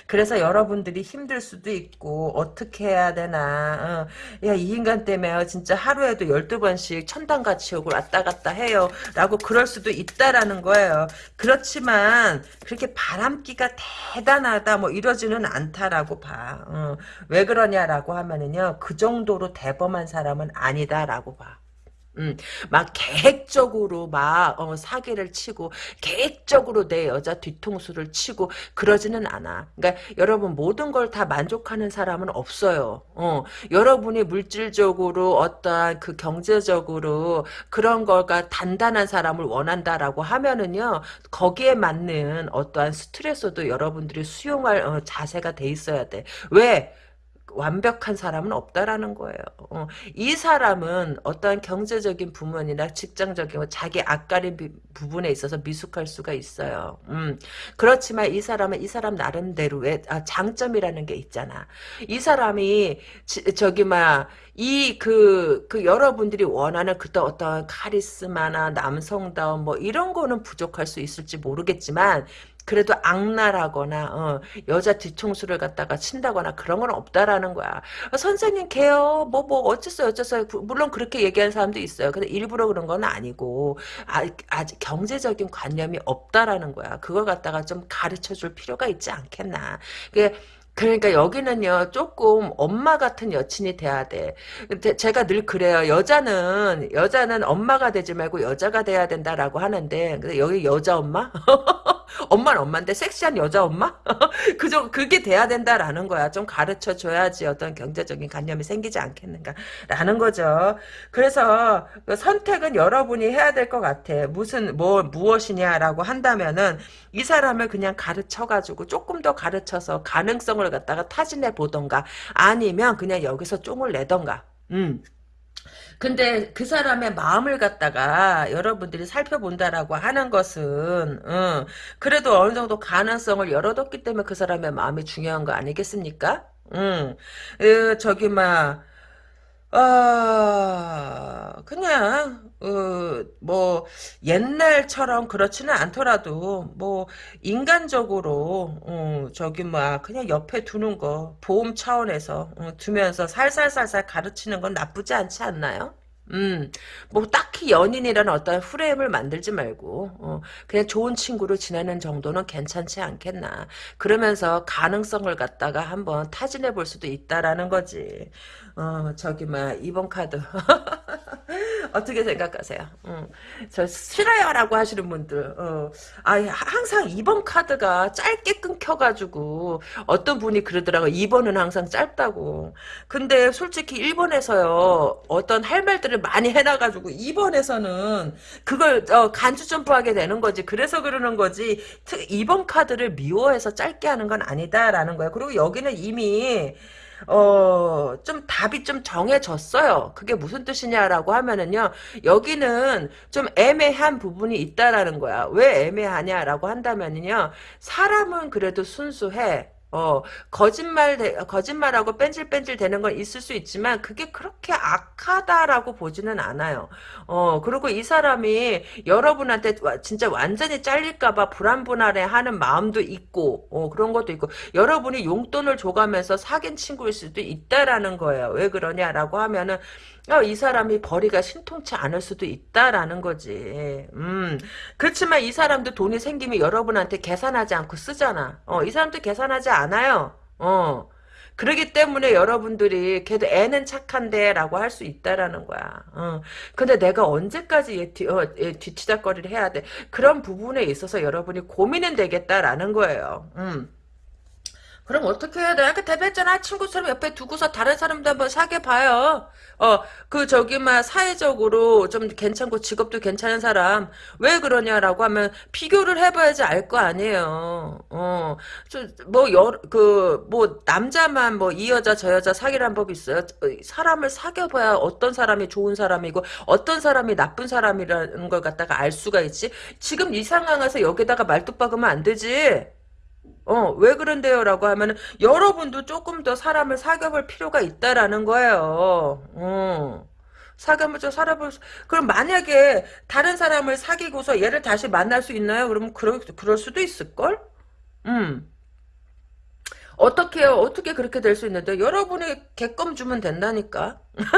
그래서 여러분들이 힘들 수도 있고 어떻게 해야 되나. 어, 야이 인간 때문에 진짜 하루에도 12번씩 천당같이 오고 왔다 갔다 해요. 라고 그럴 수도 있다라는 거예요. 그렇지만 그렇게 바람기가 대단하다 뭐 이러지는 않다라고 봐. 어, 왜 그러냐라고 하면은요, 그 정도로 대범한 사람은 아니다라고 봐. 음, 막 계획적으로 막 어, 사기를 치고 계획적으로 내 여자 뒤통수를 치고 그러지는 않아. 그러니까 여러분 모든 걸 다 만족하는 사람은 없어요. 어, 여러분이 물질적으로 어떠한 그 경제적으로 그런 걸가 단단한 사람을 원한다라고 하면은요 거기에 맞는 어떠한 스트레스도 여러분들이 수용할 어, 자세가 돼 있어야 돼. 왜? 완벽한 사람은 없다라는 거예요. 어, 이 사람은 어떠한 경제적인 부분이나 직장적인 뭐 자기 앞가림 부분에 있어서 미숙할 수가 있어요. 음, 그렇지만 이 사람은 이 사람 나름대로의 아, 장점이라는 게 있잖아. 이 사람이 지, 저기 막 이그그 여러분들이 원하는 그때 어떤 카리스마나 남성다움 뭐 이런 거는 부족할 수 있을지 모르겠지만 그래도 악랄하거나 어, 여자 뒤통수를 갖다가 친다거나 그런 건 없다라는 거야. 어, 선생님 개요. 뭐뭐 뭐 어쩌어요 어쩌어요. 물론 그렇게 얘기하는 사람도 있어요. 근데 일부러 그런 건 아니고 아, 아직 경제적인 관념이 없다라는 거야. 그걸 갖다가 좀 가르쳐 줄 필요가 있지 않겠나. 그게 그러니까 여기는요 조금 엄마 같은 여친이 돼야 돼. 제가 늘 그래요. 여자는 여자는 엄마가 되지 말고 여자가 돼야 된다라고 하는데 근데 여기 여자 엄마? 엄마는 엄마인데 섹시한 여자 엄마? 그저 그게 돼야 된다라는 거야. 좀 가르쳐 줘야지 어떤 경제적인 관념이 생기지 않겠는가라는 거죠. 그래서 그 선택은 여러분이 해야 될 것 같아. 무슨 뭐 무엇이냐라고 한다면은 이 사람을 그냥 가르쳐 가지고 조금 더 가르쳐서 가능성을 갖다가 타진해 보던가 아니면 그냥 여기서 쫑을 내던가. 음. 근데 그 사람의 마음을 갖다가 여러분들이 살펴본다라고 하는 것은 어, 그래도 어느 정도 가능성을 열어뒀기 때문에 그 사람의 마음이 중요한 거 아니겠습니까? 응. 음, 저기 막 아, 그냥, 어, 뭐, 옛날처럼 그렇지는 않더라도, 뭐, 인간적으로, 어, 저기, 뭐, 그냥 옆에 두는 거, 보험 차원에서, 어, 두면서 살살살살 가르치는 건 나쁘지 않지 않나요? 음, 뭐 딱히 연인이라는 어떤 프레임을 만들지 말고 어, 그냥 좋은 친구로 지내는 정도는 괜찮지 않겠나. 그러면서 가능성을 갖다가 한번 타진해 볼 수도 있다라는 거지. 어, 저기 뭐 2번 카드 어떻게 생각하세요? 어, 저 싫어요라고 하시는 분들 어, 아 항상 2번 카드가 짧게 끊겨가지고 어떤 분이 그러더라고 2번은 항상 짧다고. 근데 솔직히 1번에서요 어떤 할 말들을 많이 해놔가지고 2번에서는 그걸 어, 간주 점프하게 되는 거지. 그래서 그러는 거지. 2번 카드를 미워해서 짧게 하는 건 아니다라는 거야. 그리고 여기는 이미 어, 좀 답이 좀 정해졌어요. 그게 무슨 뜻이냐라고 하면은요, 여기는 좀 애매한 부분이 있다라는 거야. 왜 애매하냐라고 한다면은요, 사람은 그래도 순수해. 어, 거짓말, 거짓말하고 뺀질뺀질 되는 건 있을 수 있지만, 그게 그렇게 악하다라고 보지는 않아요. 어, 그리고 이 사람이 여러분한테 진짜 완전히 잘릴까봐 불안불안해 하는 마음도 있고, 어, 그런 것도 있고, 여러분이 용돈을 줘가면서 사귄 친구일 수도 있다라는 거예요. 왜 그러냐라고 하면은, 어, 이 사람이 벌이가 신통치 않을 수도 있다라는 거지. 음, 그렇지만 이 사람도 돈이 생기면 여러분한테 계산하지 않고 쓰잖아. 어, 이 사람도 계산하지 않아요. 어. 그러기 때문에 여러분들이 걔도 애는 착한데 라고 할 수 있다라는 거야. 어. 근데 내가 언제까지 얘, 뒤, 어, 얘 뒤치다거리를 해야 돼. 그런 부분에 있어서 여러분이 고민은 되겠다라는 거예요. 음. 그럼 어떻게 해야 돼? 아까 대변했잖아. 친구 처럼 옆에 두고서 다른 사람도 한번 사귀어봐요. 어, 그, 저기, 막, 사회적으로 좀 괜찮고 직업도 괜찮은 사람. 왜 그러냐라고 하면, 비교를 해봐야지 알 거 아니에요. 어, 저, 뭐, 여, 그, 뭐, 남자만 뭐, 이 여자, 저 여자 사귀라는 법이 있어요. 어, 사람을 사귀어봐야 어떤 사람이 좋은 사람이고, 어떤 사람이 나쁜 사람이라는 걸 갖다가 알 수가 있지. 지금 이 상황에서 여기다가 말뚝 박으면 안 되지. 어, 왜 그런데요? 라고 하면은, 여러분도 조금 더 사람을 사귀어볼 필요가 있다라는 거예요. 어. 좀 살아볼, 수- 그럼 만약에 다른 사람을 사귀고서 얘를 다시 만날 수 있나요? 그러면 그럴, 그럴 수도 있을걸? 음. 어떻게, 요 어떻게 그렇게 될 수 있는데? 여러분이 개껌 주면 된다니까?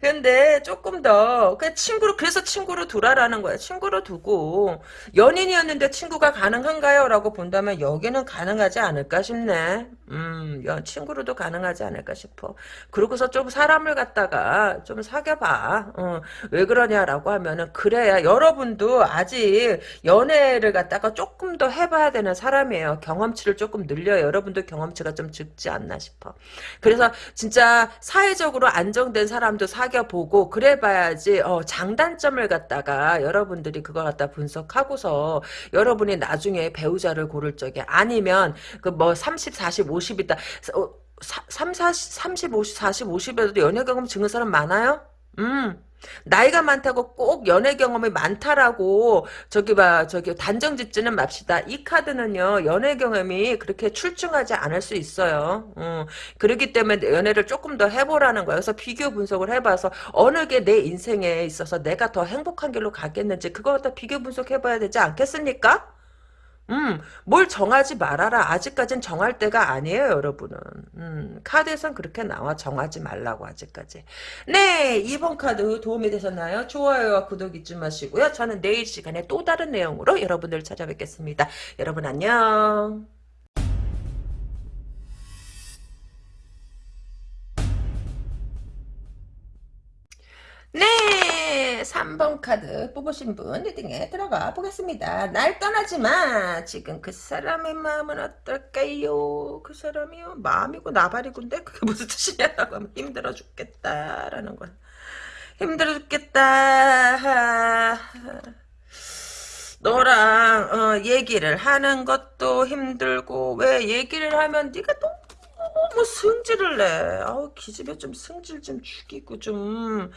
근데 조금 더 그냥 친구로 그래서 친구로 두라라는 거야. 친구로 두고 연인이었는데 친구가 가능한가요? 라고 본다면 여기는 가능하지 않을까 싶네. 음, 연 친구로도 가능하지 않을까 싶어. 그러고서 좀 사람을 갖다가 좀 사귀어봐. 어, 왜 그러냐라고 하면은 그래야 여러분도 아직 연애를 갖다가 조금 더 해봐야 되는 사람이에요. 경험치를 조금 늘려요. 여러분도 경험치가 좀 적지 않나 싶어. 그래서 진짜 사회적으로 안정된 사람도 사 귀어보고 그래봐야지 어, 장단점을 갖다가 여러분들이 그걸 갖다 분석하고서 여러분이 나중에 배우자를 고를 적에 아니면 그 뭐 30, 40, 50이다 어, 3, 40, 30, 50, 40, 50에도 연애 경험 증은 사람 많아요? 음. 나이가 많다고 꼭 연애 경험이 많다라고 저기 봐 저기 단정 짓지는 맙시다. 이 카드는요 연애 경험이 그렇게 출중하지 않을 수 있어요. 음, 그렇기 때문에 연애를 조금 더 해보라는 거예요. 그래서 비교 분석을 해봐서 어느 게 내 인생에 있어서 내가 더 행복한 길로 가겠는지 그거 갖다 비교 분석해봐야 되지 않겠습니까? 음, 뭘 정하지 말아라. 아직까진 정할 때가 아니에요, 여러분은. 음, 카드에선 그렇게 나와. 정하지 말라고, 아직까지. 네, 2번 카드 도움이 되셨나요? 좋아요와 구독 잊지 마시고요. 저는 내일 시간에 또 다른 내용으로 여러분들 찾아뵙겠습니다. 여러분 안녕. 네, 3번 카드 뽑으신 분 리딩에 들어가 보겠습니다. 날 떠나지 마. 지금 그 사람의 마음은 어떨까요? 그 사람이요. 마음이고 나발이고인데 그게 무슨 뜻이냐라고 하면 힘들어 죽겠다라는 건. 힘들어 죽겠다. 너랑 어, 얘기를 하는 것도 힘들고 왜 얘기를 하면 네가 너무 승질을 내. 아우 기집애 좀 승질 좀 죽이고 좀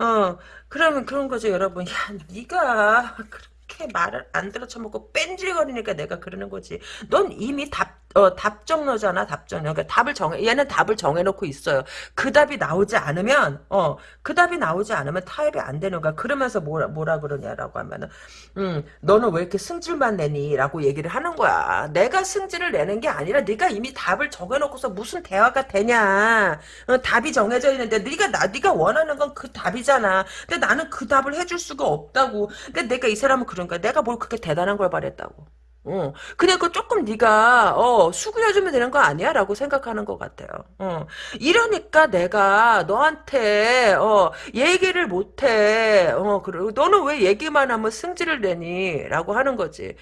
어 그러면 그런 거죠 여러분. 야 네가 그렇게 말을 안 들어 쳐먹고 뺀질거리니까 내가 그러는 거지. 넌 이미 답 어, 답정너잖아, 답정너. 그러니까 답을 정해, 얘는 답을 정해놓고 있어요. 그 답이 나오지 않으면, 어, 그 답이 나오지 않으면 타협이 안 되는 거야. 그러면서 뭐라, 뭐라 그러냐라고 하면은, 음, 너는 왜 이렇게 승질만 내니? 라고 얘기를 하는 거야. 내가 승질을 내는 게 아니라 네가 이미 답을 정해놓고서 무슨 대화가 되냐. 어, 답이 정해져 있는데 네가 나, 네가 원하는 건 그 답이잖아. 근데 나는 그 답을 해줄 수가 없다고. 근데 내가 이 사람은 그런 거야. 내가 뭘 그렇게 대단한 걸 바랬다고. 어, 그냥 그 조금 네가 어, 수그려주면 되는 거 아니야 라고 생각하는 것 같아요. 어, 이러니까 내가 너한테 어, 얘기를 못해. 어, 그리고 너는 왜 얘기만 하면 승질을 내니?라고 하는 거지.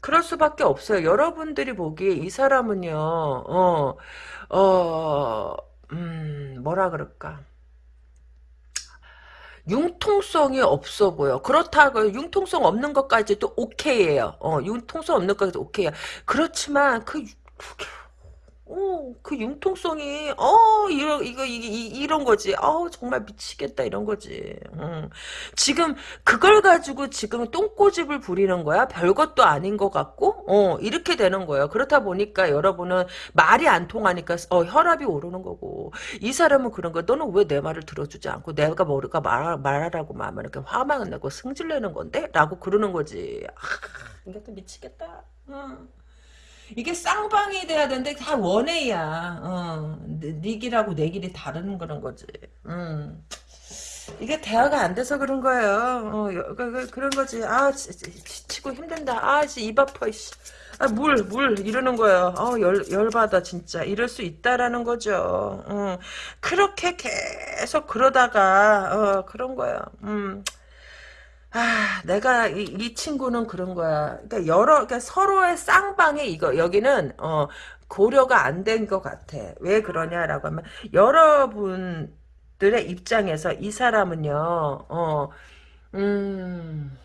그럴 수밖에 없어요. 여러분들이 보기에 이 사람은요, 어, 어, 음, 뭐라 그럴까. 융통성이 없어 보여. 그렇다고 융통성 없는 것까지도 오케이예요. 어, 융통성 없는 것까지도 오케이야. 그렇지만 그 그게 어, 그 융통성이, 어, 이런, 이거, 이게, 이, 이 런 거지. 어 정말 미치겠다, 이런 거지. 음. 지금, 그걸 가지고 지금 똥꼬집을 부리는 거야? 별 것도 아닌 것 같고, 어, 이렇게 되는 거예요. 그렇다 보니까 여러분은 말이 안 통하니까, 어, 혈압이 오르는 거고. 이 사람은 그런 거야. 너는 왜 내 말을 들어주지 않고, 내가 뭐가 말, 말하라고 하면 이렇게 화만 내고 승질내는 건데? 라고 그러는 거지. 아, 이것도 미치겠다. 음. 이게 쌍방이 돼야 되는데 다 원해야 어, 네 길하고 내 길이 다른 그런 거지. 음. 이게 대화가 안 돼서 그런 거예요. 어, 여, 그, 그, 그런 거지. 아, 지, 치고 힘든다. 아, 입 아파, 씨. 아, 물, 물, 이러는 거예요. 어, 열, 열받아, 진짜. 이럴 수 있다라는 거죠. 어, 그렇게 계속 그러다가, 어, 그런 거예요. 음. 아, 내가 이, 이 친구는 그런 거야. 그러니까 여러 그러니까 서로의 쌍방에 이거 여기는 어 고려가 안 된 것 같아. 왜 그러냐라고 하면 여러분들의 입장에서 이 사람은요. 어 음.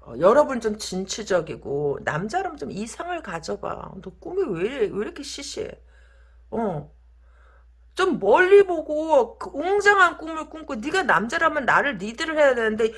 어, 여러분 좀 진취적이고 남자라면 좀 이상을 가져봐. 너 꿈이 왜, 왜 이렇게 시시해? 어. 좀 멀리 보고 그 웅장한 꿈을 꿈고 네가 남자라면 나를 리드를 해야 되는데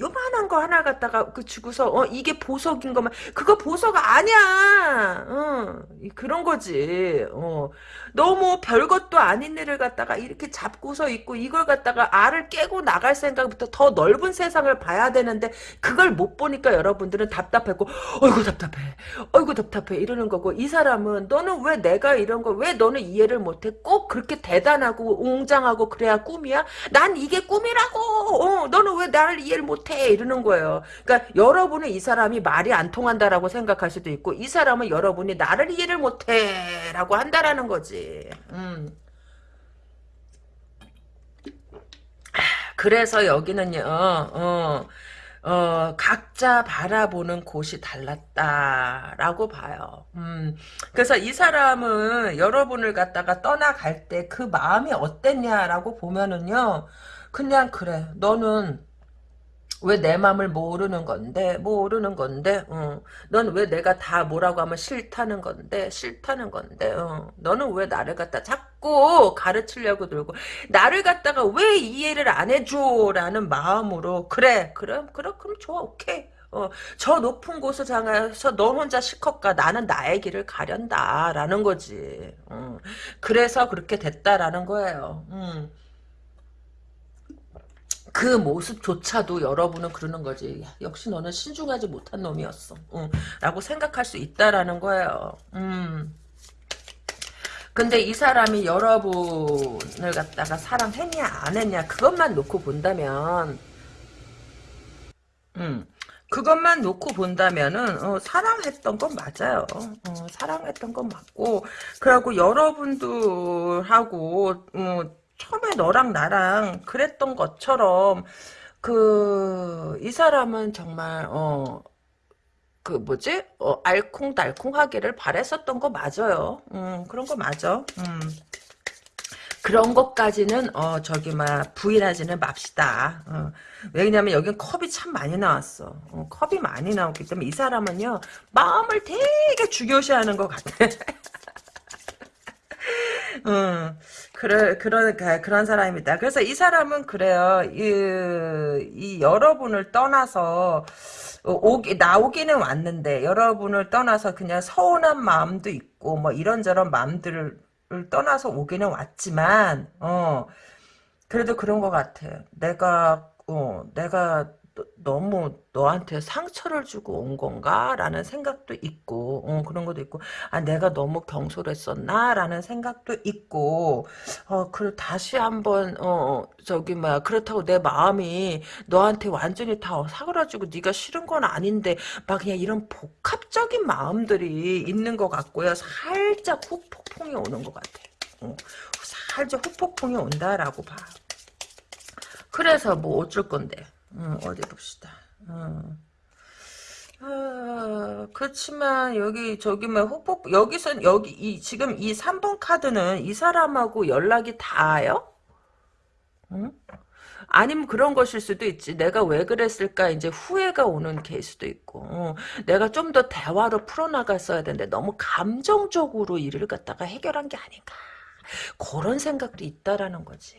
요만한 거 하나 갖다가 그 주고서 어 이게 보석인 거만. 그거 보석 아니야. 어 그런 거지. 어. 너무 별것도 아닌 일을 갖다가 이렇게 잡고서 있고 이걸 갖다가 알을 깨고 나갈 생각부터 더 넓은 세상을 봐야 되는데 그걸 못 보니까 여러분들은 답답했고 어이구 답답해. 어이구 답답해. 이러는 거고. 이 사람은 너는 왜 내가 이런 거 왜 너는 이해를 못해? 꼭 그렇게 대단하고 웅장하고 그래야 꿈이야? 난 이게 꿈이라고. 어, 너는 왜 나를 이해를 못해? 이러는 거예요. 그러니까 여러분은 이 사람이 말이 안 통한다라고 생각할 수도 있고 이 사람은 여러분이 나를 이해를 못해 라고 한다라는 거지. 음. 그래서 여기는요. 어, 어, 각자 바라보는 곳이 달랐다라고 봐요. 음, 그래서 이 사람은 여러분을 갖다가 떠나갈 때 그 마음이 어땠냐라고 보면은요, 그냥 그래. 너는 왜 내 마음을 모르는 건데 모르는 건데 어. 넌왜 내가 다 뭐라고 하면 싫다는 건데 싫다는 건데 어. 너는 왜 나를 갖다 자꾸 가르치려고 들고 나를 갖다가 왜 이해를 안 해줘 라는 마음으로 그래 그럼 그럼 그럼 좋아 오케이 어, 저 높은 곳을 향해서 너 혼자 실컷 가. 나는 나의 길을 가련다. 라는 거지. 음. 그래서 그렇게 됐다라는 거예요. 음. 그 모습조차도 여러분은 그러는 거지. 역시 너는 신중하지 못한 놈이었어. 응. 라고 생각할 수 있다라는 거예요. 음. 근데 이 사람이 여러분을 갖다가 사랑했냐 안 했냐 그것만 놓고 본다면 음, 그것만 놓고 본다면은 어, 사랑했던 건 맞아요. 어, 사랑했던 건 맞고 그리고 여러분들하고 어, 처음에 너랑 나랑 그랬던 것처럼 그 이 사람은 정말 어 그 뭐지 어, 알콩달콩하기를 바랬었던 거 맞아요. 음 그런 거 맞아. 음. 그런 것까지는 어 저기 막 부인하지는 맙시다. 어. 왜냐면 여긴 컵이 참 많이 나왔어. 어, 컵이 많이 나왔기 때문에 이 사람은요 마음을 되게 중요시하는 것 같아. 음, 그래, 그런, 그런 사람입니다. 그래서 이 사람은 그래요. 이, 이 여러분을 떠나서, 오기, 나오기는 왔는데, 여러분을 떠나서 그냥 서운한 마음도 있고, 뭐 이런저런 마음들을 떠나서 오기는 왔지만, 어, 그래도 그런 것 같아. 내가, 어, 내가 너무 너한테 상처를 주고 온 건가? 라는 생각도 있고, 어, 그런 것도 있고, 아, 내가 너무 경솔했었나? 라는 생각도 있고, 어, 그, 다시 한번, 어, 저기, 뭐야, 그렇다고 내 마음이 너한테 완전히 다 사그라지고 네가 싫은 건 아닌데, 막 그냥 이런 복합적인 마음들이 있는 것 같고요. 살짝 후폭풍이 오는 것 같아. 어, 살짝 후폭풍이 온다라고 봐. 그래서 뭐 어쩔 건데. 어, 어디 봅시다. 어. 아, 그렇지만 여기 저기 뭐 후폭 여기선 여기 이 지금 이 3번 카드는 이 사람하고 연락이 닿아요? 응? 아니면 그런 것일 수도 있지. 내가 왜 그랬을까 이제 후회가 오는 케이스도 있고 어, 내가 좀 더 대화로 풀어나갔어야 되는데 너무 감정적으로 일을 갖다가 해결한 게 아닌가. 그런 생각도 있다라는 거지.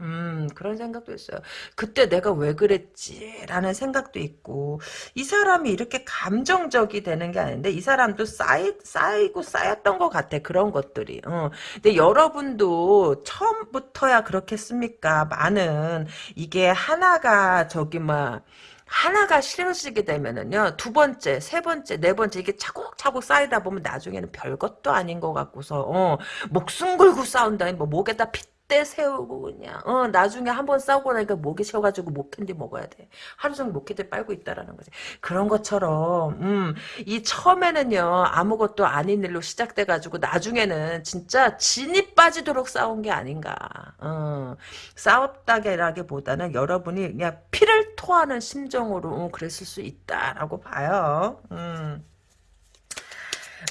음, 그런 생각도 있어요. 그때 내가 왜 그랬지? 라는 생각도 있고, 이 사람이 이렇게 감정적이 되는 게 아닌데, 이 사람도 쌓이, 쌓이고 쌓였던 것 같아, 그런 것들이. 어. 근데 여러분도 처음부터야 그렇겠습니까? 많은, 이게 하나가 저기, 막, 하나가 싫어지게 되면은요 두 번째 세 번째 네 번째 이게 차곡차곡 쌓이다 보면 나중에는 별것도 아닌 것 같고서 어 목숨 걸고 싸운다니 뭐 목에다 핏 대 세우고 그냥 어 나중에 한 번 싸우고 나니까 목이 쉬어가지고 목캔디 먹어야 돼. 하루 종일 목캔디 빨고 있다라는 거지. 그런 것처럼 음 이 처음에는요 아무것도 아닌 일로 시작돼 가지고 나중에는 진짜 진이 빠지도록 싸운 게 아닌가. 어 싸웠다기라기보다는 여러분이 그냥 피를 토하는 심정으로 어, 그랬을 수 있다라고 봐요. 음.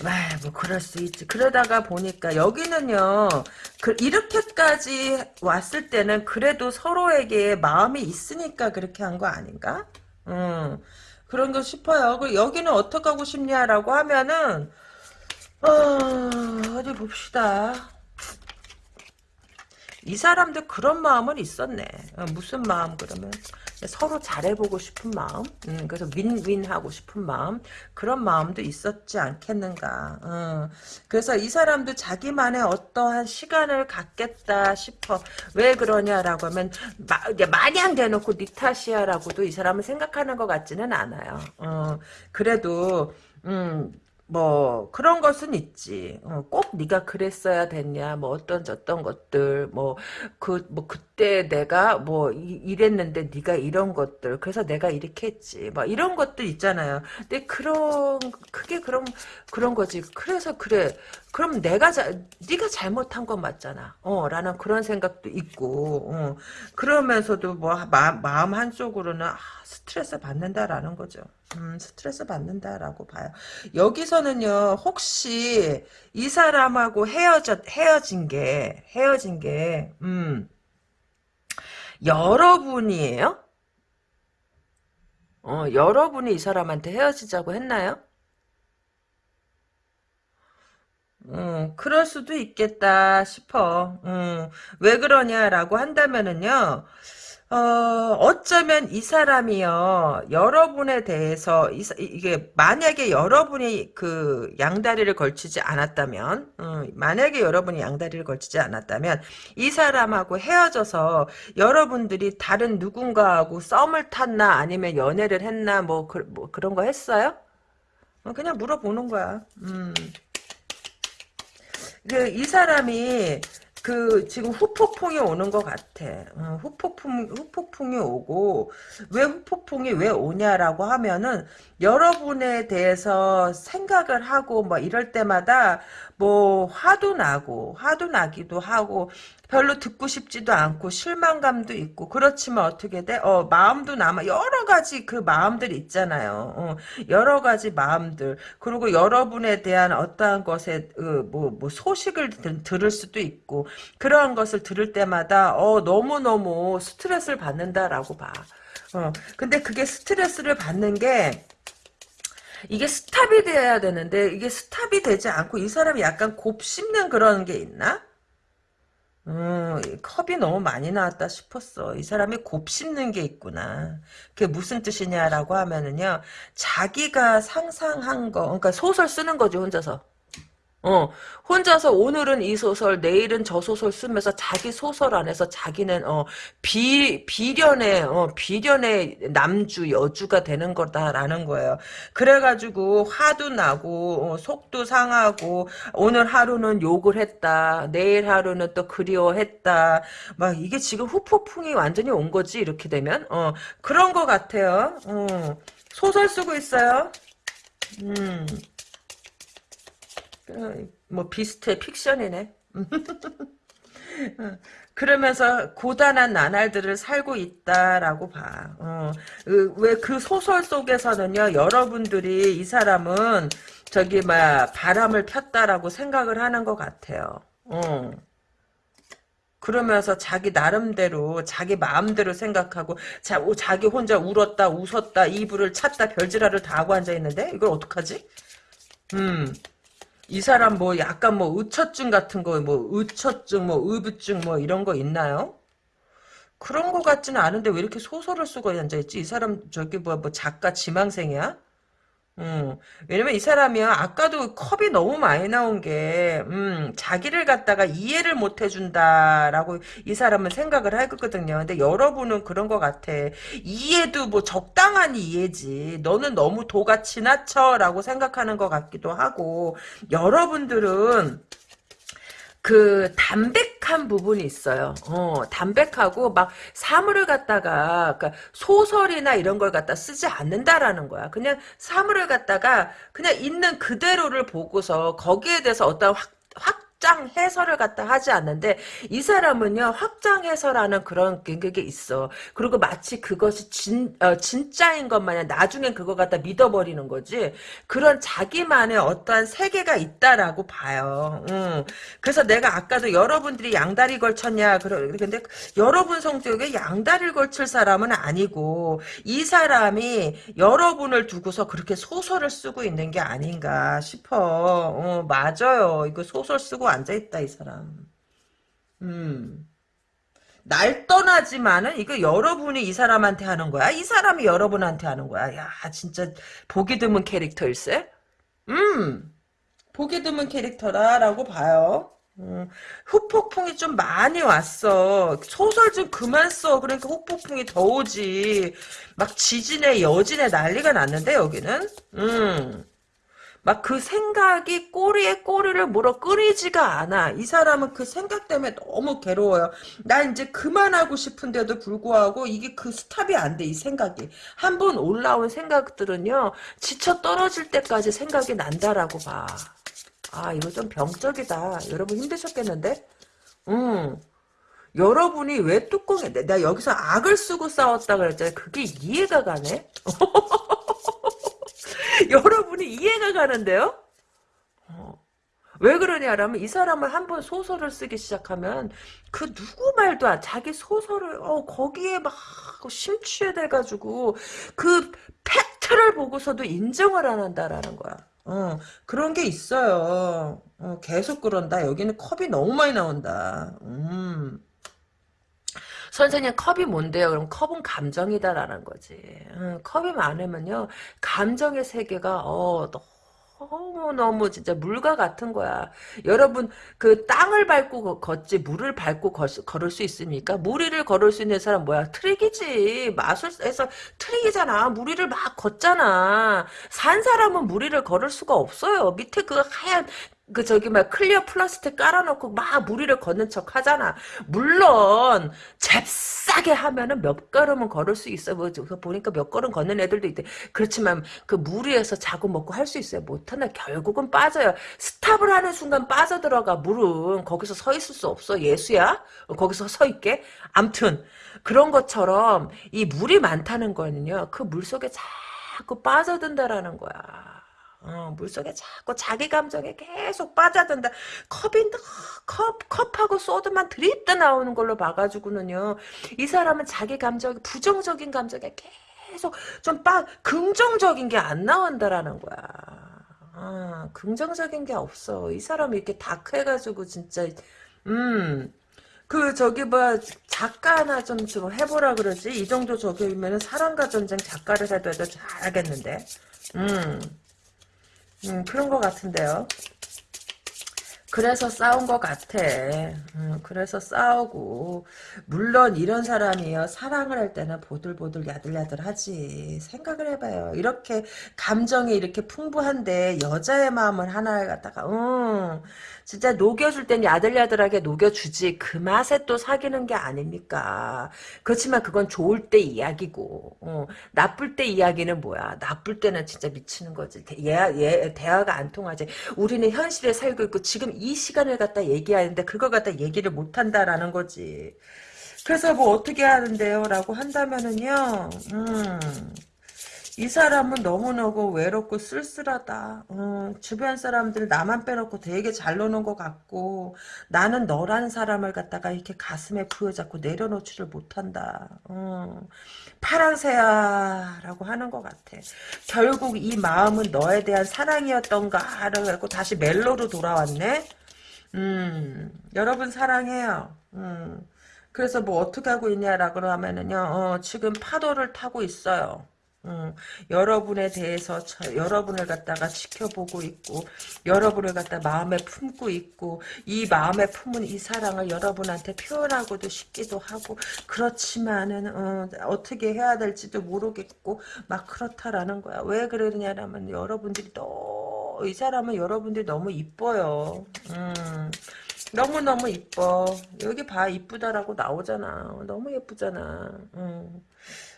아, 뭐 그럴 수 있지. 그러다가 보니까 여기는요. 그 이렇게까지 왔을 때는 그래도 서로에게 마음이 있으니까 그렇게 한 거 아닌가? 음. 그런 거 싶어요. 그 여기는 어떻게 하고 싶냐라고 하면은 어, 어디 봅시다. 이 사람도 그런 마음은 있었네. 어, 무슨 마음 그러면 서로 잘해보고 싶은 마음, 음, 그래서 윈윈하고 싶은 마음 그런 마음도 있었지 않겠는가. 어. 그래서 이 사람도 자기만의 어떠한 시간을 갖겠다 싶어. 왜 그러냐라고 하면 마, 마냥 대놓고 니 탓이야라고도 이 사람은 생각하는 것 같지는 않아요. 어. 그래도 음, 뭐 그런 것은 있지. 어, 꼭 네가 그랬어야 됐냐. 뭐 어떤 저떤 것들 뭐 그 뭐 그때 내가 뭐 이, 랬는데 네가 이런 것들 그래서 내가 이렇게 했지. 뭐 이런 것들 있잖아요. 근데 그런 그게 그런 그런 거지. 그래서 그래. 그럼 내가 자, 네가 잘못한 건 맞잖아. 어, 라는 그런 생각도 있고. 어, 그러면서도 뭐 마, 마음 한쪽으로는 아, 스트레스 받는다라는 거죠. 음, 스트레스 받는다라고 봐요. 여기서는요, 혹시 이 사람하고 헤어져, 헤어진 게, 헤어진 게, 음, 여러분이에요? 어, 여러분이 이 사람한테 헤어지자고 했나요? 음, 그럴 수도 있겠다 싶어. 음, 왜 그러냐라고 한다면은요, 어, 어쩌면 이 사람이요, 여러분에 대해서, 이, 게 만약에 여러분이 그 양다리를 걸치지 않았다면, 음, 만약에 여러분이 양다리를 걸치지 않았다면, 이 사람하고 헤어져서 여러분들이 다른 누군가하고 썸을 탔나, 아니면 연애를 했나, 뭐, 그, 뭐 그런 거 했어요? 어, 그냥 물어보는 거야. 음. 그, 이 사람이 그 지금 후폭풍이 오는 것 같아. 어, 후폭풍 후폭풍이 오고 왜 후폭풍이 왜 오냐라고 하면은 여러분에 대해서 생각을 하고 뭐 이럴 때마다 뭐 화도 나고 화도 나기도 하고 별로 듣고 싶지도 않고 실망감도 있고 그렇지만 어떻게 돼? 어 마음도 남아 여러 가지 그 마음들 있잖아요. 어, 여러 가지 마음들 그리고 여러분에 대한 어떠한 것에 그, 뭐, 뭐 소식을 들, 들을 수도 있고 그러한 것을 들을 때마다 어 너무 너무 스트레스를 받는다라고 봐. 어 근데 그게 스트레스를 받는 게 이게 스탑이 돼야 되는데 이게 스탑이 되지 않고 이 사람이 약간 곱씹는 그런 게 있나? 음, 컵이 너무 많이 나왔다 싶었어. 이 사람이 곱씹는 게 있구나. 그게 무슨 뜻이냐라고 하면은요, 자기가 상상한 거, 그러니까 소설 쓰는 거죠, 혼자서. 어, 혼자서 오늘은 이 소설, 내일은 저 소설 쓰면서 자기 소설 안에서 자기는, 어, 비, 비련의, 어, 비련의 남주, 여주가 되는 거다라는 거예요. 그래가지고 화도 나고, 어, 속도 상하고, 오늘 하루는 욕을 했다, 내일 하루는 또 그리워했다, 막 이게 지금 후폭풍이 완전히 온 거지, 이렇게 되면? 어, 그런 거 같아요. 어, 소설 쓰고 있어요. 음. 뭐 비슷해 픽션이네. 그러면서 고단한 나날들을 살고 있다라고 봐. 어, 그, 왜그 소설 속에서는요, 여러분들이 이 사람은 저기 막 바람을 폈다라고 생각을 하는 것 같아요. 어. 그러면서 자기 나름대로 자기 마음대로 생각하고 자, 오, 자기 혼자 울었다 웃었다 이불을 찼다 별지랄을 다 하고 앉아있는데 이걸 어떡하지? 음. 이 사람 뭐 약간 뭐 의처증 같은 거 뭐 의처증 뭐 의부증 뭐 이런 거 있나요? 그런 거 같지는 않은데 왜 이렇게 소설을 쓰고 앉아있지? 이 사람 저기 뭐, 뭐 작가 지망생이야? 음, 왜냐면 이 사람이요, 아까도 컵이 너무 많이 나온 게, 음, 자기를 갖다가 이해를 못 해준다라고 이 사람은 생각을 할 거거든요. 근데 여러분은 그런 것 같아. 이해도 뭐 적당한 이해지. 너는 너무 도가 지나쳐라고 생각하는 것 같기도 하고, 여러분들은, 그 담백한 부분이 있어요. 어, 담백하고 막 사물을 갖다가 그러니까 소설이나 이런 걸 갖다 쓰지 않는다라는 거야. 그냥 사물을 갖다가 그냥 있는 그대로를 보고서 거기에 대해서 어떤 확, 확 확장 해설을 갖다 하지 않는데 이 사람은요 확장 해설하는 그런 게 있어. 그리고 마치 그것이 진 어, 진짜인 것 마냥 나중엔 그거 갖다 믿어버리는 거지. 그런 자기만의 어떠한 세계가 있다라고 봐요. 음. 그래서 내가 아까도 여러분들이 양다리 걸쳤냐 그러 근데 여러분 성격에 양다리를 걸칠 사람은 아니고 이 사람이 여러분을 두고서 그렇게 소설을 쓰고 있는 게 아닌가 싶어. 어, 맞아요. 이거 소설 쓰고 앉아있다 이 사람. 음. 날 떠나지만은 이거 여러분이 이 사람한테 하는 거야? 이 사람이 여러분한테 하는 거야? 야 진짜 보기 드문 캐릭터일세? 음 보기 드문 캐릭터라라고 봐요. 음, 후폭풍이 좀 많이 왔어. 소설 좀 그만 써. 그러니까 후폭풍이 더 오지. 막 지진에 여진에 난리가 났는데 여기는. 음. 막 그 생각이 꼬리에 꼬리를 물어 끓이지가 않아. 이 사람은 그 생각 때문에 너무 괴로워요. 나 이제 그만하고 싶은데도 불구하고 이게 그 스탑이 안 돼. 이 생각이. 한 번 올라온 생각들은요. 지쳐 떨어질 때까지 생각이 난다라고 봐. 아 이거 좀 병적이다. 여러분 힘드셨겠는데? 음. 여러분이 왜 뚜껑에 내가 여기서 악을 쓰고 싸웠다 그랬잖아요. 그게 이해가 가네? 여러분이 이해가 가는데요? 어. 왜 그러냐라면 이 사람을 한번 소설을 쓰기 시작하면 그 누구 말도 안 자기 소설을 어 거기에 막 심취해 돼 가지고 그 팩트를 보고서도 인정을 안 한다라는 거야. 어 그런 게 있어요. 어, 계속 그런다. 여기는 컵이 너무 많이 나온다. 음. 선생님 컵이 뭔데요? 그럼 컵은 감정이다라는 거지. 음, 컵이 많으면요. 감정의 세계가 어 너무너무 진짜 물과 같은 거야. 여러분 그 땅을 밟고 걷지 물을 밟고 걸을 수 있습니까? 물 위를 걸을 수 있는 사람 뭐야? 트릭이지. 마술에서 트릭이잖아. 물 위를 막 걷잖아. 산 사람은 물 위를 걸을 수가 없어요. 밑에 그 하얀 그 저기 막 clear 플라스틱 깔아놓고 막 물 위를 걷는 척 하잖아. 물론 잽싸게 하면은 몇 걸음은 걸을 수 있어. 뭐 보니까 몇 걸음 걷는 애들도 있대. 그렇지만 그 무리에서 자고 먹고 할 수 있어요. 못하나 결국은 빠져요. 스탑을 하는 순간 빠져 들어가 물은 거기서 서 있을 수 없어. 예수야? 거기서 서 있게? 암튼 그런 것처럼 이 물이 많다는 거는요. 그 물 속에 자꾸 빠져든다라는 거야. 어, 물속에 자꾸 자기 감정에 계속 빠져든다. 컵이 컵, 컵하고 소드만 드립다 나오는 걸로 봐가지고는요. 이 사람은 자기 감정, 부정적인 감정에 계속 좀 빠, 긍정적인 게 안 나온다라는 거야. 아, 긍정적인 게 없어. 이 사람이 이렇게 다크해가지고 진짜, 음, 그 저기 뭐 작가 하나 좀, 좀 해보라 그러지. 이 정도 저기면은 사랑과 전쟁 작가를 해도 해도 잘하겠는데. 음. 음, 그런 것 같은데요. 그래서 싸운 것 같아. 음, 그래서 싸우고 물론 이런 사람이요 사랑을 할 때는 보들보들 야들야들하지. 생각을 해봐요. 이렇게 감정이 이렇게 풍부한데 여자의 마음을 하나 갖다가 음, 진짜 녹여줄 땐 야들야들하게 녹여주지 그 맛에 또 사귀는 게 아닙니까. 그렇지만 그건 좋을 때 이야기고 어, 나쁠 때 이야기는 뭐야. 나쁠 때는 진짜 미치는 거지. 얘, 얘 대화가 안 통하지. 우리는 현실에 살고 있고 지금 이 시간을 갖다 얘기하는데 그걸 갖다 얘기를 못한다라는 거지. 그래서 뭐 어떻게 하는데요? 라고 한다면은요. 음. 이 사람은 너무너무 외롭고 쓸쓸하다. 어, 주변 사람들 나만 빼놓고 되게 잘 노는 것 같고 나는 너라는 사람을 갖다가 이렇게 가슴에 부여잡고 내려놓지를 못한다. 어, 파랑새야 라고 하는 것 같아. 결국 이 마음은 너에 대한 사랑이었던가를 갖고 다시 멜로로 돌아왔네. 음, 여러분 사랑해요. 음. 그래서 뭐 어떻게 하고 있냐라고 하면은요, 어, 지금 파도를 타고 있어요. 음, 여러분에 대해서 저, 여러분을 갖다가 지켜보고 있고 여러분을 갖다 마음에 품고 있고 이 마음에 품은 이 사랑을 여러분한테 표현하고도 싶기도 하고 그렇지만은 어, 떻게 해야 될지도 모르겠고 막 그렇다라는 거야 왜 그러냐면 여러분들이 또이 사람은 여러분들이 너무 이뻐요 음. 너무너무 이뻐. 여기 봐, 이쁘다라고 나오잖아. 너무 예쁘잖아. 음.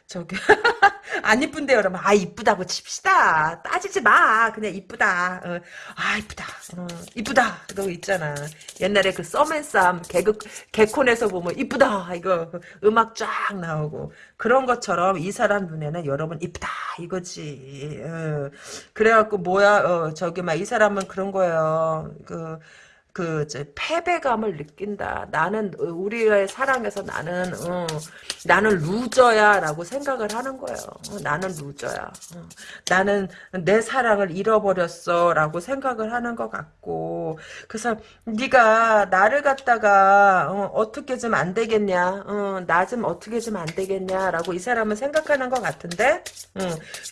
저기 안 이쁜데요. 그러면 아 이쁘다고 칩시다. 따지지 마. 그냥 이쁘다. 어, 아 이쁘다. 어, 이쁘다. 그거 있잖아. 옛날에 그 썸앤쌈 개그 개콘에서 보면 이쁘다. 이거 음악 쫙 나오고. 그런 것처럼 이 사람 눈에는 여러분 이쁘다. 이거지. 어, 그래갖고 뭐야 어, 저기 막 이 사람은 그런 거예요. 그 그, 저, 패배감을 느낀다. 나는, 어, 우리의 사랑에서 나는, 어, 나는 루저야. 라고 생각을 하는 거예요. 어, 나는 루저야. 어, 나는 내 사랑을 잃어버렸어. 라고 생각을 하는 것 같고. 그래서, 네가 나를 갖다가, 어, 떻게 좀 안 되겠냐. 어, 나좀 어떻게 좀 안 되겠냐. 라고 이 사람은 생각하는 것 같은데,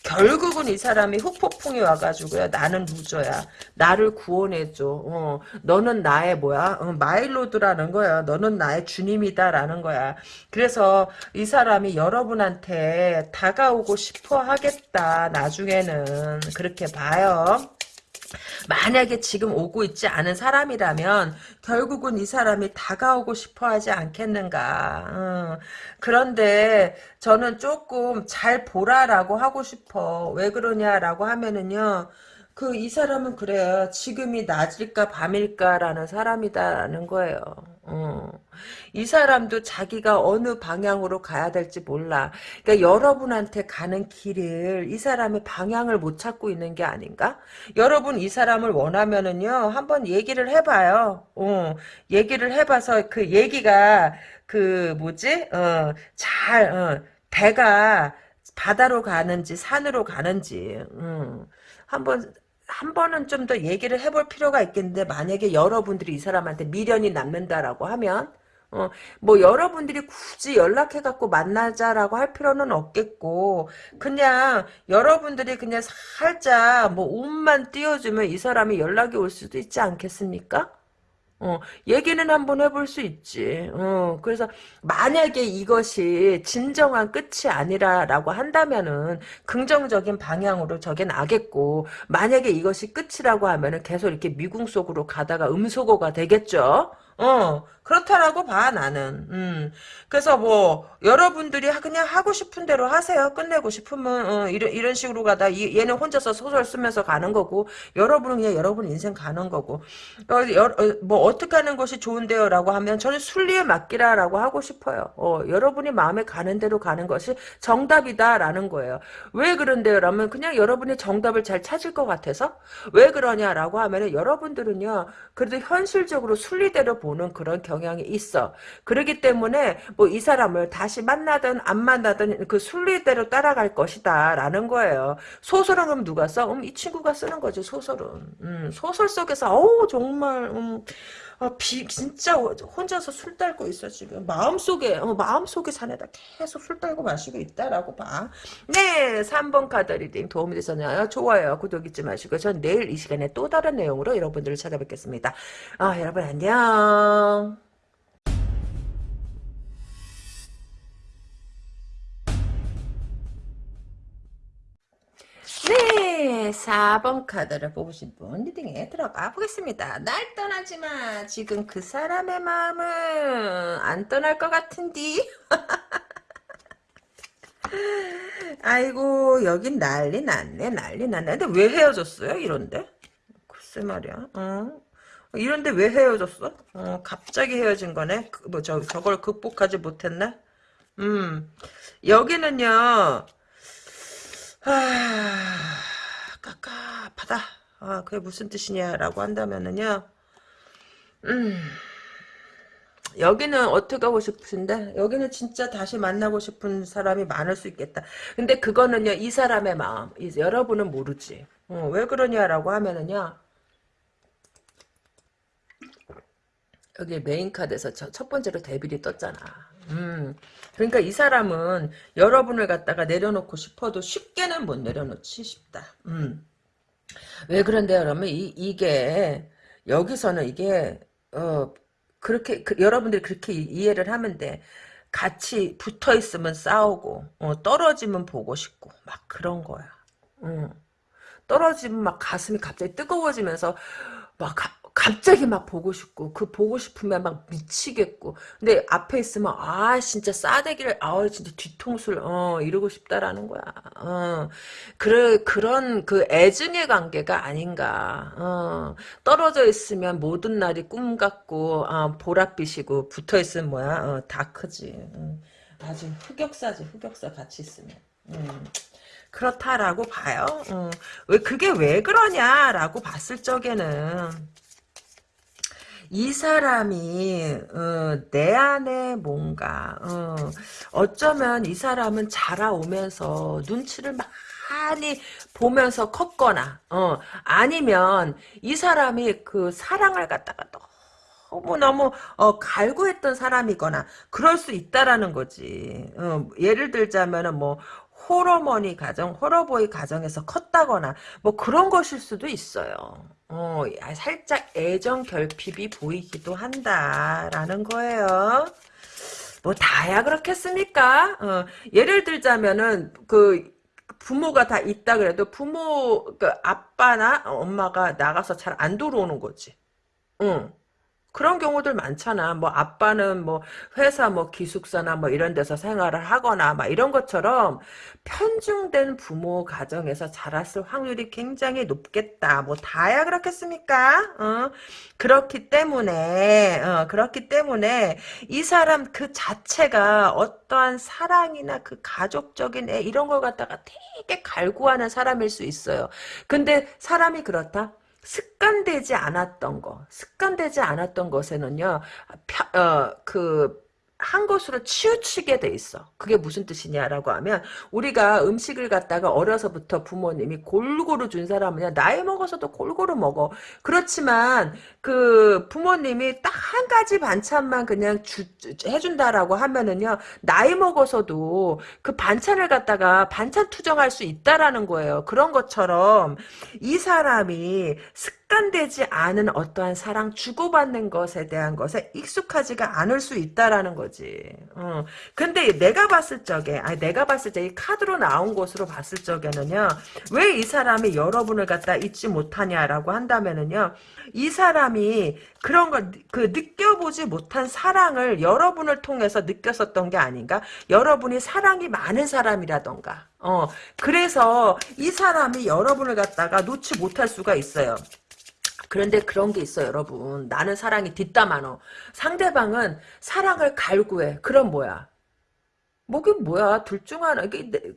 결국은 이 사람이 후폭풍이 와가지고요. 나는 루저야. 나를 구원해줘. 어, 너는 너는 나의 뭐야 어, 마일로드라는 거야 너는 나의 주님이다라는 거야 그래서 이 사람이 여러분한테 다가오고 싶어 하겠다 나중에는 그렇게 봐요 만약에 지금 오고 있지 않은 사람이라면 결국은 이 사람이 다가오고 싶어 하지 않겠는가. 어. 그런데 저는 조금 잘 보라라고 하고 싶어. 왜 그러냐라고 하면은요. 그 이 사람은 그래요. 지금이 낮일까 밤일까라는 사람이다라는 거예요. 어. 이 사람도 자기가 어느 방향으로 가야 될지 몰라. 그러니까 여러분한테 가는 길을 이 사람이 방향을 못 찾고 있는 게 아닌가? 여러분 이 사람을 원하면은요 한번 얘기를 해봐요. 어. 얘기를 해봐서 그 얘기가 그 뭐지? 어, 잘 어, 배가 바다로 가는지 산으로 가는지 음. 한번 한 번은 좀 더 얘기를 해볼 필요가 있겠는데 만약에 여러분들이 이 사람한테 미련이 남는다라고 하면 어, 뭐 여러분들이 굳이 연락해갖고 만나자라고 할 필요는 없겠고 그냥 여러분들이 그냥 살짝 뭐 운만 띄워주면 이 사람이 연락이 올 수도 있지 않겠습니까? 어, 얘기는 한번 해볼 수 있지. 어, 그래서 만약에 이것이 진정한 끝이 아니라라고 한다면은 긍정적인 방향으로 저게 나겠고 만약에 이것이 끝이라고 하면은 계속 이렇게 미궁 속으로 가다가 음소거가 되겠죠. 어, 그렇다라고 봐, 나는. 음. 그래서 뭐, 여러분들이 그냥 하고 싶은 대로 하세요. 끝내고 싶으면, 어, 이런, 이런 식으로 가다, 이, 얘는 혼자서 소설 쓰면서 가는 거고, 여러분은 그냥 여러분 인생 가는 거고, 어, 여, 어, 뭐, 어떻게 하는 것이 좋은데요? 라고 하면, 저는 순리에 맡기라라고 하고 싶어요. 어, 여러분이 마음에 가는 대로 가는 것이 정답이다라는 거예요. 왜 그런데요? 라면, 그냥 여러분이 정답을 잘 찾을 것 같아서? 왜 그러냐라고 하면은, 여러분들은요, 그래도 현실적으로 순리대로 보는 그런 경향이 있어. 그러기 때문에 뭐 이 사람을 다시 만나든 안 만나든 그 순리대로 따라갈 것이다 라는 거예요. 소설은 그럼 누가 써? 음, 이 친구가 쓰는 거지 소설은. 음, 소설 속에서 어우 정말 음, 어, 비, 진짜 혼자서 술 딸고 있어 지금 마음속에 어, 마음속에 잔에다 계속 술 딸고 마시고 있다라고 봐. 네 3번 카드 reading 도움이 되셨나요? 좋아요 구독 잊지 마시고 전 내일 이 시간에 또 다른 내용으로 여러분들을 찾아뵙겠습니다. 아 여러분 안녕. 네, 4번 카드를 뽑으신 분 리딩에 들어가 보겠습니다. 날 떠나지 마. 지금 그 사람의 마음은 안 떠날 것 같은디. 아이고 여긴 난리 났네 난리 났네 근데 왜 헤어졌어요 이런데 글쎄 말이야 어. 이런데 왜 헤어졌어 어, 갑자기 헤어진 거네 그, 뭐 저, 저걸 극복하지 못했나 음 여기는요 아, 깝깝하다. 아, 그게 무슨 뜻이냐라고 한다면은요. 음, 여기는 어떻게 하고 싶으신데? 여기는 진짜 다시 만나고 싶은 사람이 많을 수 있겠다. 근데 그거는요, 이 사람의 마음. 이- 여러분은 모르지. 어, 왜 그러냐라고 하면은요, 여기 메인 카드에서 저, 첫 번째로 데빌이 떴잖아. 음. 그러니까 이 사람은 여러분을 갖다가 내려놓고 싶어도 쉽게는 못 내려놓지 싶다. 음. 왜 그런데요, 그러면 이, 이게, 여기서는 이게, 어, 그렇게, 그, 여러분들이 그렇게 이- 이해를 하면 돼. 같이 붙어 있으면 싸우고, 어, 떨어지면 보고 싶고, 막 그런 거야. 음. 떨어지면 막 가슴이 갑자기 뜨거워지면서 막 가- 갑자기 막 보고 싶고 그 보고 싶으면 막 미치겠고. 근데 앞에 있으면 아 진짜 싸대기를 아 진짜 뒤통수를 어 이러고 싶다라는 거야. 어. 그래 그런 그 애증의 관계가 아닌가. 어. 떨어져 있으면 모든 날이 꿈 같고 아 보랏빛이고 붙어 있으면 뭐야? 어, 다 크지. 음, 아주 흑역사지 흑역사 같이 있으면. 음. 그렇다라고 봐요. 어, 왜 그게 왜 그러냐라고 봤을 적에는 이 사람이 어, 내 안에 뭔가 어, 어쩌면 이 사람은 자라오면서 눈치를 많이 보면서 컸거나 어, 아니면 이 사람이 그 사랑을 갖다가 너무 너무 어, 갈구했던 사람이거나 그럴 수 있다라는 거지. 어, 예를 들자면은 뭐 호러머니 가정, 호러보이 가정에서 컸다거나 뭐 그런 것일 수도 있어요. 어, 야, 살짝 애정 결핍이 보이기도 한다라는 거예요. 뭐 다야 그렇겠습니까? 어, 예를 들자면은 그 부모가 다 있다 그래도 부모 그 아빠나 엄마가 나가서 잘 안 들어오는 거지. 응. 그런 경우들 많잖아. 뭐 아빠는 뭐 회사 뭐 기숙사나 뭐 이런 데서 생활을 하거나 막 이런 것처럼 편중된 부모 가정에서 자랐을 확률이 굉장히 높겠다. 뭐 다야 그렇겠습니까? 어? 그렇기 때문에 어, 그렇기 때문에 이 사람 그 자체가 어떠한 사랑이나 그 가족적인 애 이런 걸 갖다가 되게 갈구하는 사람일 수 있어요. 근데 사람이 그렇다. 습관되지 않았던 거, 습관되지 않았던 것에는요, 펴- 어, 그, 한 것으로 치우치게 돼 있어. 그게 무슨 뜻이냐라고 하면 우리가 음식을 갖다가 어려서부터 부모님이 골고루 준 사람은 나이 먹어서도 골고루 먹어. 그렇지만 그 부모님이 딱 한 가지 반찬만 그냥 주, 주- 해준다라고 하면은요 나이 먹어서도 그 반찬을 갖다가 반찬 투정할 수 있다라는 거예요. 그런 것처럼 이 사람이 습 관되지 않은 어떠한 사랑 주고받는 것에 대한 것에 익숙하지가 않을 수 있다라는 거지. 어. 근데 내가 봤을 적에, 아니 내가 봤을 때 이 카드로 나온 것으로 봤을 적에는요, 왜 이 사람이 여러분을 갖다 잊지 못하냐라고 한다면은요, 이 사람이 그런 걸, 그 느껴보지 못한 사랑을 여러분을 통해서 느꼈었던 게 아닌가? 여러분이 사랑이 많은 사람이라던가. 어, 그래서 이 사람이 여러분을 갖다가 놓지 못할 수가 있어요. 그런데 그런 게 있어요, 여러분. 나는 사랑이 뒷담화노. 상대방은 사랑을 갈구해. 그럼 뭐야? 뭐게 뭐야? 둘 중 하나.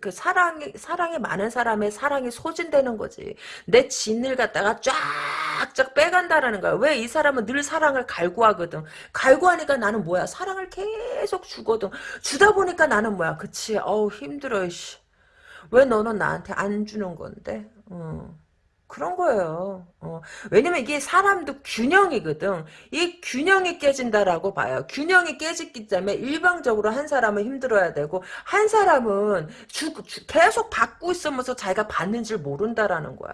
그 사랑이 사랑이 많은 사람의 사랑이 소진되는 거지. 내 진을 갖다가 쫙쫙 빼간다라는 거야. 왜 이 사람은 늘 사랑을 갈구하거든. 갈구하니까 나는 뭐야? 사랑을 계속 주거든. 주다 보니까 나는 뭐야? 그치? 어우 힘들어. 씨. 왜 너는 나한테 안 주는 건데? 어. 그런 거예요. 어. 왜냐면 이게 사람도 균형이거든. 이 균형이 깨진다라고 봐요. 균형이 깨지기 때문에 일방적으로 한 사람은 힘들어야 되고 한 사람은 주, 주- 계속 받고 있으면서 자기가 받는 줄 모른다라는 거야.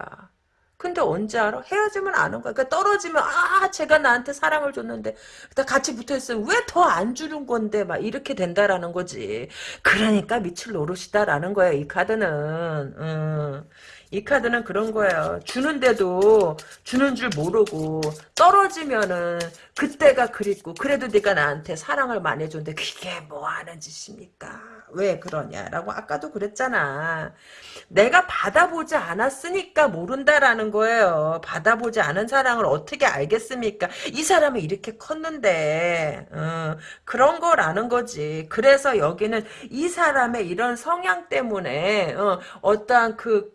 근데 언제 알아? 헤어지면 아는 거야. 그러니까 떨어지면 아 제가 나한테 사랑을 줬는데 나 같이 붙어있으면 왜 더 안 주는 건데 막 이렇게 된다라는 거지. 그러니까 미칠 노릇이다라는 거야 이 카드는. 음. 이 카드는 그런 거예요. 주는데도 주는 줄 모르고 떨어지면은 그때가 그립고 그래도 네가 나한테 사랑을 많이 해줬는데 그게 뭐 하는 짓입니까? 왜 그러냐라고 아까도 그랬잖아. 내가 받아보지 않았으니까 모른다라는 거예요. 받아보지 않은 사랑을 어떻게 알겠습니까? 이 사람이 이렇게 컸는데 어, 그런 거라는 거지. 그래서 여기는 이 사람의 이런 성향 때문에 어, 어떠한 그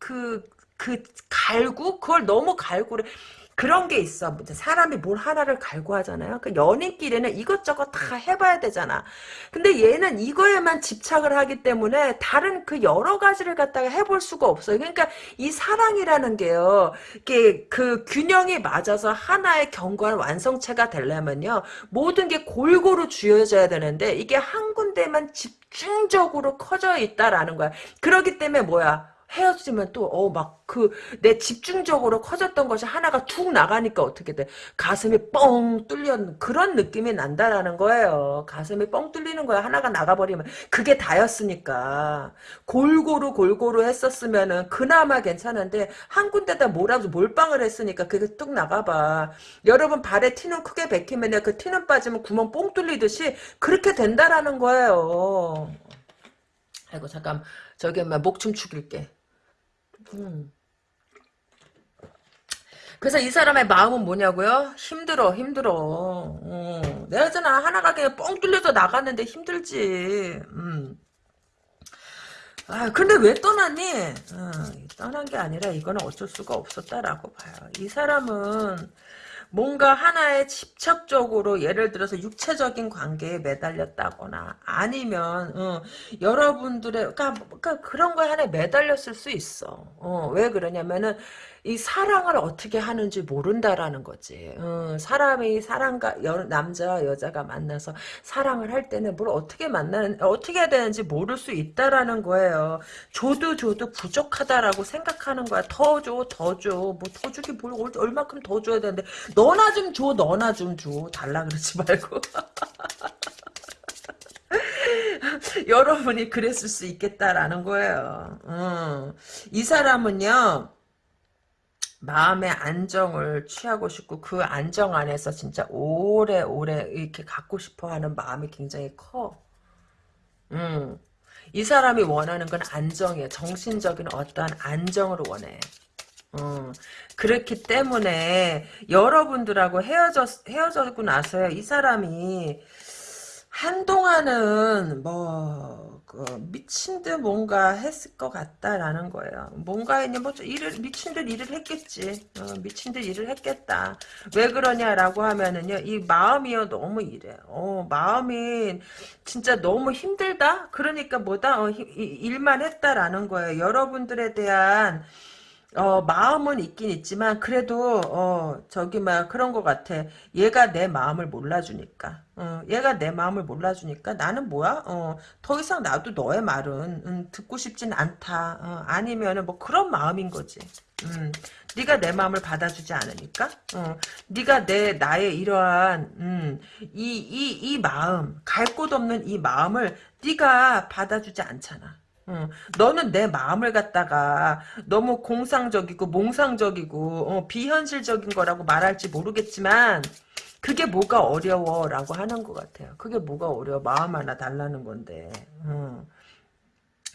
그, 그, 갈구? 그걸 너무 갈구를, 그런 게 있어. 사람이 뭘 하나를 갈구하잖아요. 그 연인끼리는 이것저것 다 해봐야 되잖아. 근데 얘는 이거에만 집착을 하기 때문에 다른 그 여러 가지를 갖다가 해볼 수가 없어요. 그러니까 이 사랑이라는 게요. 이게 그 균형이 맞아서 하나의 견고한 완성체가 되려면요. 모든 게 골고루 쥐어져야 되는데 이게 한 군데만 집중적으로 커져 있다라는 거야. 그러기 때문에 뭐야? 헤어지면 또, 어, 막, 그, 내 집중적으로 커졌던 것이 하나가 툭 나가니까 어떻게 돼. 가슴이 뻥 뚫려, 그런 느낌이 난다라는 거예요. 가슴이 뻥 뚫리는 거야. 하나가 나가버리면. 그게 다였으니까. 골고루 골고루 했었으면은 그나마 괜찮은데, 한 군데다 뭐라도 몰빵을 했으니까 그게 뚝 나가봐. 여러분 발에 티는 크게 베끼면 그 티는 빠지면 구멍 뽕 뚫리듯이 그렇게 된다라는 거예요. 아이고, 잠깐. 저기, 목춤 죽일게. 음. 그래서 이 사람의 마음은 뭐냐고요? 힘들어, 힘들어. 어. 내가 잖아 하나가 그냥 뻥 뚫려서 나갔는데 힘들지. 음. 아, 근데 왜 떠났니? 어, 떠난 게 아니라 이거는 어쩔 수가 없었다라고 봐요. 이 사람은 뭔가 하나에 집착적으로 예를 들어서 육체적인 관계에 매달렸다거나 아니면 어, 여러분들의 그러니까, 그러니까 그런 거에 하나에 매달렸을 수 있어. 어, 왜 그러냐면은 이 사랑을 어떻게 하는지 모른다라는 거지. 어, 사람이 사랑과 여, 남자와 여자가 만나서 사랑을 할 때는 뭘 어떻게 만나는 어떻게 해야 되는지 모를 수 있다라는 거예요. 줘도 줘도 부족하다라고 생각하는 거야. 더 줘, 더 줘. 뭐 더 주기 뭘 얼마큼 더 줘야 되는데 너나 좀 줘, 너나 좀 줘. 달라 그러지 말고. 여러분이 그랬을 수 있겠다라는 거예요. 어. 이 사람은요. 마음의 안정을 취하고 싶고 그 안정 안에서 진짜 오래오래 이렇게 갖고 싶어하는 마음이 굉장히 커. 음. 이 사람이 원하는 건 안정이에요. 정신적인 어떠한 안정을 원해. 음, 그렇기 때문에 여러분들하고 헤어졌, 헤어졌고 나서야 이 사람이 한동안은 뭐, 그 미친 듯 뭔가 했을 것 같다라는 거예요. 뭔가 했냐, 뭐, 일을, 미친 듯 일을 했겠지. 어, 미친 듯 일을 했겠다. 왜 그러냐라고 하면은요, 이 마음이요, 너무 이래. 어, 마음이 진짜 너무 힘들다? 그러니까 뭐다? 어, 일만 했다라는 거예요. 여러분들에 대한, 어, 마음은 있긴 있지만, 그래도, 어, 저기, 막, 그런 것 같아. 얘가 내 마음을 몰라주니까. 어, 얘가 내 마음을 몰라주니까, 나는 뭐야? 어, 더 이상 나도 너의 말은, 음, 듣고 싶진 않다. 어, 아니면은, 뭐, 그런 마음인 거지. 음, 네가 내 마음을 받아주지 않으니까, 어, 네가 내 나의 이러한 음, 이 이 이 마음 갈 곳 없는 이 마음을 네가 받아주지 않잖아. 어, 너는 내 마음을 갖다가 너무 공상적이고 몽상적이고 어, 비현실적인 거라고 말할지 모르겠지만 그게 뭐가 어려워 라고 하는 것 같아요. 그게 뭐가 어려워 마음 하나 달라는 건데. 어.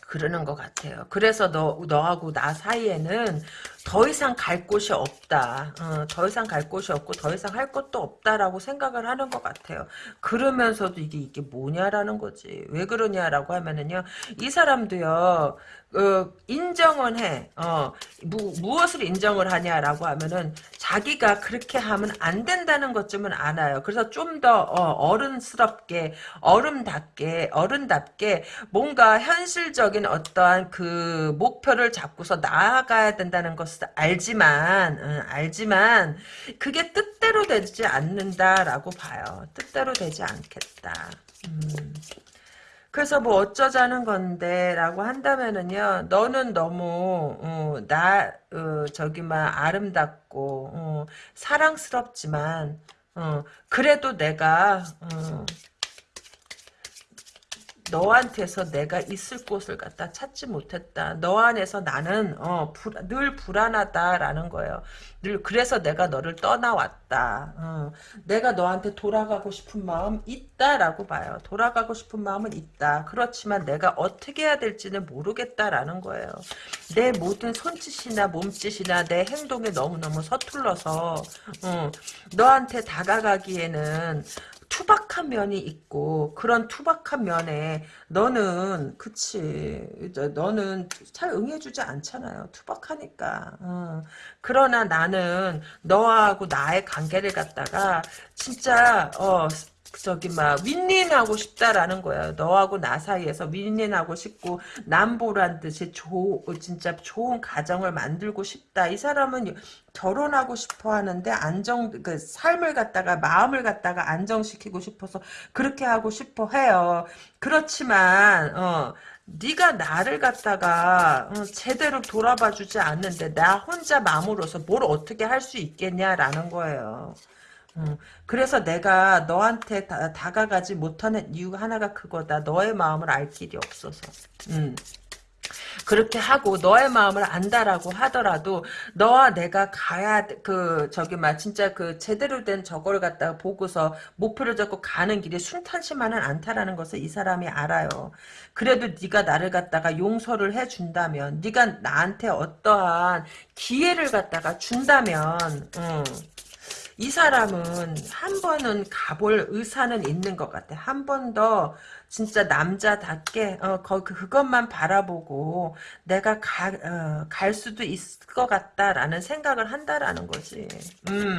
그러는 것 같아요. 그래서 너, 너하고 나 사이에는 더 이상 갈 곳이 없다. 어, 더 이상 갈 곳이 없고 더 이상 할 것도 없다라고 생각을 하는 것 같아요. 그러면서도 이게 이게 뭐냐라는 거지. 왜 그러냐라고 하면은요. 이 사람도요. 어, 인정은 해. 어, 무, 무엇을 인정을 하냐라고 하면은 자기가 그렇게 하면 안 된다는 것쯤은 알아요. 그래서 좀 더 어, 른스럽게 어른답게 어른답게 뭔가 현실적인 어떠한 그 목표를 잡고서 나아가야 된다는 것을 알지만 응, 알지만 그게 뜻대로 되지 않는다라고 봐요. 뜻대로 되지 않겠다. 음. 그래서 뭐 어쩌자는 건데 라고 한다면은요 너는 너무 어, 나 어, 저기 막 아름답고 어, 사랑스럽지만 어, 그래도 내가 어, 너한테서 내가 있을 곳을 갖다 찾지 못했다. 너 안에서 나는 어, 불, 늘 불안하다라는 거예요. 늘 그래서 내가 너를 떠나왔다. 어, 내가 너한테 돌아가고 싶은 마음 있다라고 봐요. 돌아가고 싶은 마음은 있다. 그렇지만 내가 어떻게 해야 될지는 모르겠다라는 거예요. 내 모든 손짓이나 몸짓이나 내 행동에 너무너무 서툴러서 어, 너한테 다가가기에는 투박한 면이 있고 그런 투박한 면에 너는 그치 너는 잘 응해주지 않잖아요 투박하니까 어. 그러나 나는 너하고 나의 관계를 갖다가 진짜 어 저기 막 윈윈하고 싶다라는 거예요. 너하고 나 사이에서 윈윈하고 싶고 남보란 듯이 조 진짜 좋은 가정을 만들고 싶다. 이 사람은 결혼하고 싶어 하는데 안정 그 삶을 갖다가 마음을 갖다가 안정시키고 싶어서 그렇게 하고 싶어 해요. 그렇지만 어 네가 나를 갖다가 어, 제대로 돌아봐주지 않는데 나 혼자 마음으로서 뭘 어떻게 할 수 있겠냐라는 거예요. 음, 그래서 내가 너한테 다, 가가지 못하는 이유가 하나가 그거다. 너의 마음을 알 길이 없어서. 음. 그렇게 하고 너의 마음을 안다라고 하더라도 너와 내가 가야 그 저기 막 진짜 그 제대로 된 저걸 갖다가 보고서 목표를 잡고 가는 길이 순탄치만은 않다라는 것을 이 사람이 알아요. 그래도 네가 나를 갖다가 용서를 해준다면 네가 나한테 어떠한 기회를 갖다가 준다면 음. 이 사람은 한 번은 가볼 의사는 있는 것 같아. 한 번 더 진짜 남자답게 어, 거, 그, 그것만 바라보고 내가 가, 어, 갈 수도 있을 것 같다라는 생각을 한다라는 거지. 음,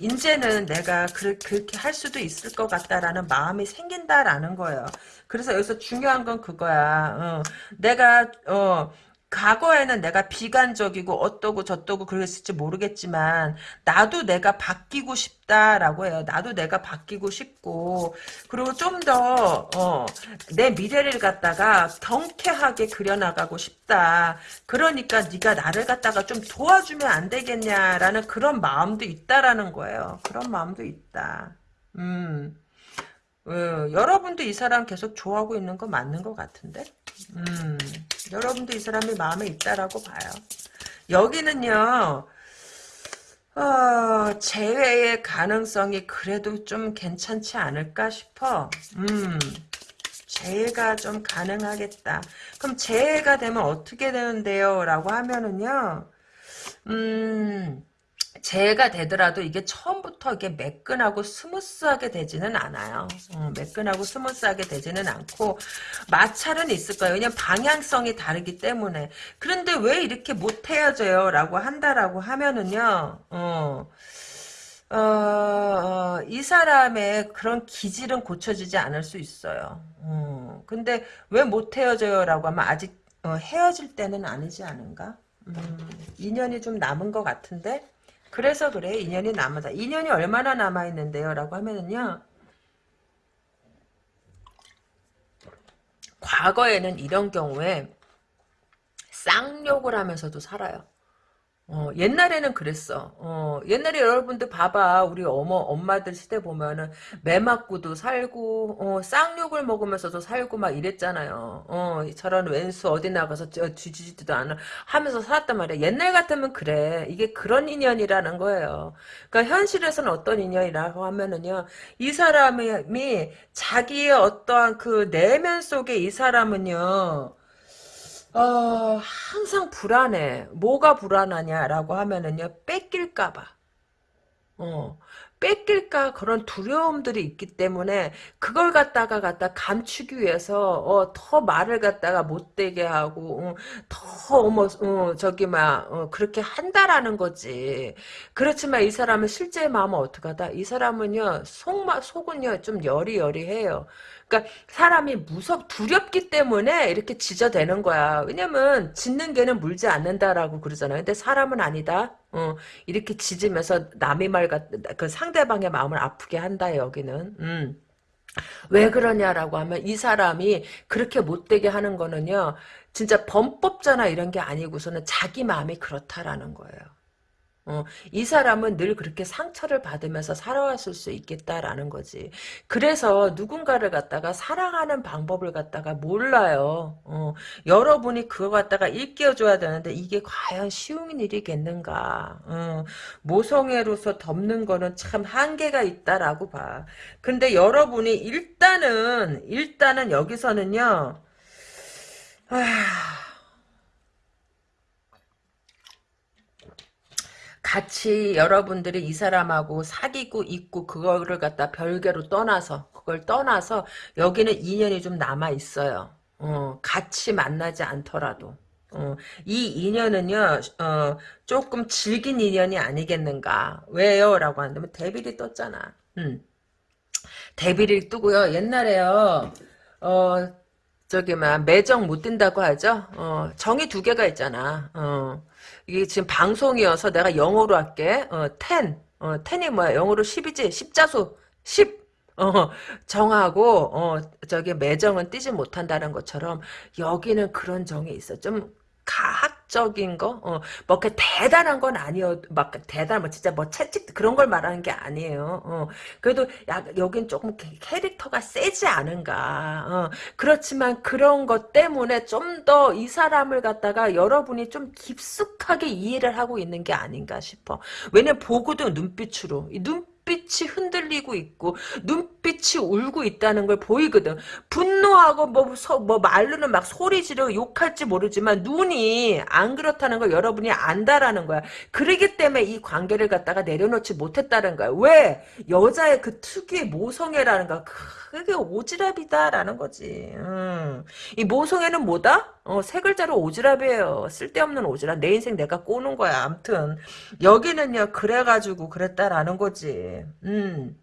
이제는 내가 그, 그렇게 할 수도 있을 것 같다라는 마음이 생긴다라는 거예요. 그래서 여기서 중요한 건 그거야. 어, 내가 어, 과거에는 내가 비관적이고 어떠고 저떠고 그랬을지 모르겠지만 나도 내가 바뀌고 싶다라고 해요. 나도 내가 바뀌고 싶고 그리고 좀더 어, 내 미래를 갖다가 경쾌하게 그려나가고 싶다. 그러니까 네가 나를 갖다가 좀 도와주면 안 되겠냐라는 그런 마음도 있다라는 거예요. 그런 마음도 있다. 음. 어, 여러분도 이 사람 계속 좋아하고 있는 거 맞는 것 같은데? 음, 여러분도 이 사람이 마음에 있다라고 봐요. 여기는요, 어, 재회의 가능성이 그래도 좀 괜찮지 않을까 싶어. 음, 재해가 좀 가능하겠다. 그럼 재해가 되면 어떻게 되는데요? 라고 하면은요, 음, 재회가 되더라도 이게 처음부터 이게 매끈하고 스무스하게 되지는 않아요. 어, 매끈하고 스무스하게 되지는 않고 마찰은 있을 거예요. 왜냐면 방향성이 다르기 때문에. 그런데 왜 이렇게 못 헤어져요? 라고 한다라고 하면은요. 어, 어, 어, 이 사람의 그런 기질은 고쳐지지 않을 수 있어요. 어, 근데 왜 못 헤어져요? 라고 하면 아직 어, 헤어질 때는 아니지 않은가? 음, 인연이 좀 남은 것 같은데? 그래서 그래 인연이 남아다. 인연이 얼마나 남아있는데요? 라고 하면은요. 과거에는 이런 경우에 쌍욕을 하면서도 살아요. 어, 옛날에는 그랬어. 어, 옛날에 여러분들 봐봐. 우리 어머, 엄마들 시대 보면은, 매 맞고도 살고, 어, 쌍욕을 먹으면서도 살고 막 이랬잖아요. 어, 저런 왼수 어디 나가서 뒤지지도 않아. 하면서 살았단 말이야. 옛날 같으면 그래. 이게 그런 인연이라는 거예요. 그러니까 현실에서는 어떤 인연이라고 하면은요, 이 사람이 자기의 어떠한 그 내면 속에 이 사람은요, 어, 항상 불안해. 뭐가 불안하냐라고 하면은요, 뺏길까봐. 어, 뺏길까 그런 두려움들이 있기 때문에 그걸 갖다가 갖다 감추기 위해서 어, 더 말을 갖다가 못되게 하고 어, 더뭐 어, 저기 막 어, 그렇게 한다라는 거지. 그렇지만 이 사람은 실제 마음은 어떡하다? 이 사람은요 속마 속은요 좀 여리여리해요. 그러니까 사람이 무섭 두렵기 때문에 이렇게 지저대는 거야. 왜냐면 짖는 개는 물지 않는다라고 그러잖아요. 근데 사람은 아니다. 어, 이렇게 짖으면서 남의 말, 그 상대방의 마음을 아프게 한다, 여기는. 음. 왜 그러냐라고 하면 이 사람이 그렇게 못되게 하는 거는요. 진짜 범법자나 이런 게 아니고서는 자기 마음이 그렇다라는 거예요. 어, 이 사람은 늘 그렇게 상처를 받으면서 살아왔을 수 있겠다라는 거지. 그래서 누군가를 갖다가 사랑하는 방법을 갖다가 몰라요. 어, 여러분이 그거 갖다가 일깨워줘야 되는데 이게 과연 쉬운 일이겠는가. 어, 모성애로서 덮는 거는 참 한계가 있다라고 봐. 근데 여러분이 일단은 일단은 여기서는요. 아... 같이 여러분들이 이 사람하고 사귀고 있고 그거를 갖다 별개로 떠나서 그걸 떠나서 여기는 인연이 좀 남아 있어요. 어, 같이 만나지 않더라도. 어, 이 인연은요, 어, 조금 질긴 인연이 아니겠는가. 왜요? 라고 한다면, 데빌이 떴잖아. 음. 데빌이 뜨고요. 옛날에요, 어, 저기, 막, 매정 못 든다고 하죠? 어, 정이 두 개가 있잖아. 어, 이게 지금 방송이어서 내가 영어로 할게. 어, 10. 어, 10이 뭐야? 영어로 10이지? 십자수. 10. 어, 정하고, 어, 저기 매정은 띄지 못한다는 것처럼 여기는 그런 정이 있어. 좀 가학적인 거, 어, 뭐, 그 대단한 건 아니어, 막, 대단, 뭐, 진짜 뭐, 채찍, 그런 걸 말하는 게 아니에요. 어, 그래도, 야, 여긴 조금 캐릭터가 세지 않은가. 어, 그렇지만 그런 것 때문에 좀 더 이 사람을 갖다가 여러분이 좀 깊숙하게 이해를 하고 있는 게 아닌가 싶어. 왜냐면 보고도 눈빛으로. 이 눈, 눈빛이 흔들리고 있고 눈빛이 울고 있다는 걸 보이거든. 분노하고 뭐, 서, 뭐 말로는 막 소리 지르고 욕할지 모르지만 눈이 안 그렇다는 걸 여러분이 안다라는 거야. 그러기 때문에 이 관계를 갖다가 내려놓지 못했다는 거야. 왜? 여자의 그 특유의 모성애라는 거. 그게 오지랖이다라는 거지. 음. 이 모성애는 뭐다? 어, 세 글자로 오지랖이에요. 쓸데없는 오지랖. 내 인생 내가 꼬는 거야. 암튼 여기는요. 그래가지고 그랬다라는 거지. 음.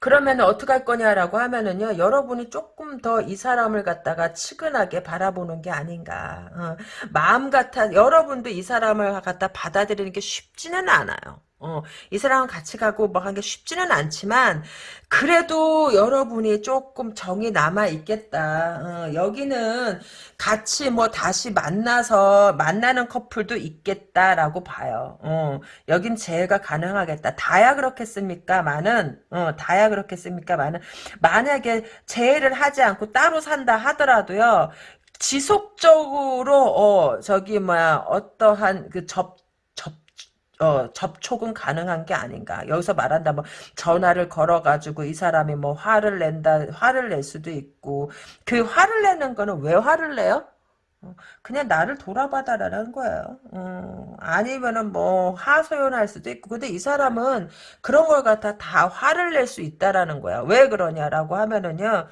그러면 어떻게 할 거냐라고 하면은요 여러분이 조금 더 이 사람을 갖다가 치근하게 바라보는 게 아닌가 어, 마음 같아 여러분도 이 사람을 갖다 받아들이는 게 쉽지는 않아요 어, 이 사람은 같이 가고 뭐 하는 게 쉽지는 않지만 그래도 여러분이 조금 정이 남아 있겠다. 어, 여기는 같이 뭐 다시 만나서 만나는 커플도 있겠다라고 봐요. 어, 여긴 재해가 가능하겠다. 다야 그렇겠습니까? 많은 어, 다야 그렇겠습니까? 많은 만약에 재해를 하지 않고 따로 산다 하더라도요. 지속적으로 어 저기 뭐야 어떠한 그 접 어, 접촉은 가능한 게 아닌가. 여기서 말한다면 뭐 전화를 걸어가지고 이 사람이 뭐 화를 낸다, 화를 낼 수도 있고 그 화를 내는 거는 왜 화를 내요? 어, 그냥 나를 돌아봐달라는 거예요. 어, 아니면은 뭐 하소연할 수도 있고 근데 이 사람은 그런 걸 갖다 다 화를 낼 수 있다라는 거야. 왜 그러냐라고 하면은요.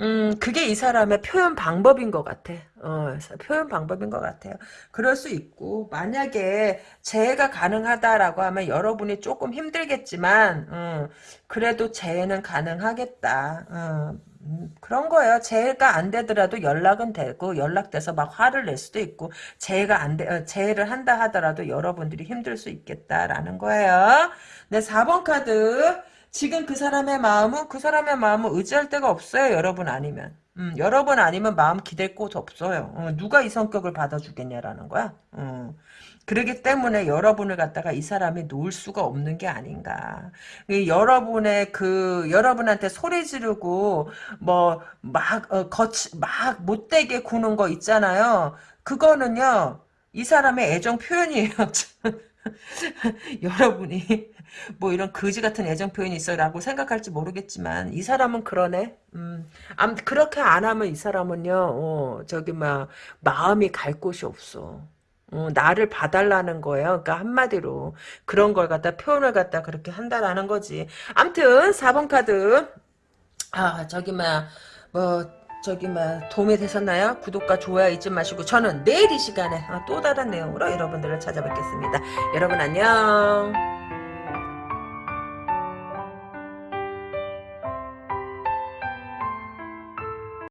음, 그게 이 사람의 표현 방법인 것 같아. 어, 표현 방법인 것 같아요. 그럴 수 있고, 만약에 재해가 가능하다라고 하면 여러분이 조금 힘들겠지만, 어, 그래도 재해는 가능하겠다. 어, 음, 그런 거예요. 재해가 안 되더라도 연락은 되고, 연락돼서 막 화를 낼 수도 있고, 재해가 안 돼, 어, 재해를 한다 하더라도 여러분들이 힘들 수 있겠다라는 거예요. 네, 4번 카드. 지금 그 사람의 마음은 그 사람의 마음은 의지할 데가 없어요. 여러분 아니면. 음, 여러분 아니면 마음 기댈 곳 없어요. 어, 누가 이 성격을 받아주겠냐라는 거야. 어. 그러기 때문에 여러분을 갖다가 이 사람이 놓을 수가 없는 게 아닌가. 여러분의 그 여러분한테 소리 지르고 뭐막 어, 거치 막 못되게 구는 거 있잖아요. 그거는요 이 사람의 애정 표현이에요. 여러분이 뭐 이런 거지 같은 애정 표현이 있어라고 생각할지 모르겠지만 이 사람은 그러네. 음, 암 그렇게 안 하면 이 사람은요. 어, 저기 막 마음이 갈 곳이 없어. 어, 나를 봐달라는 거예요. 그러니까 한마디로 그런 걸 갖다 표현을 갖다 그렇게 한다라는 거지. 암튼 4번 카드 아 저기 막뭐 저기 막 도움이 되셨나요? 구독과 좋아요 잊지 마시고 저는 내일 이 시간에 또 다른 내용으로 여러분들을 찾아뵙겠습니다. 여러분 안녕.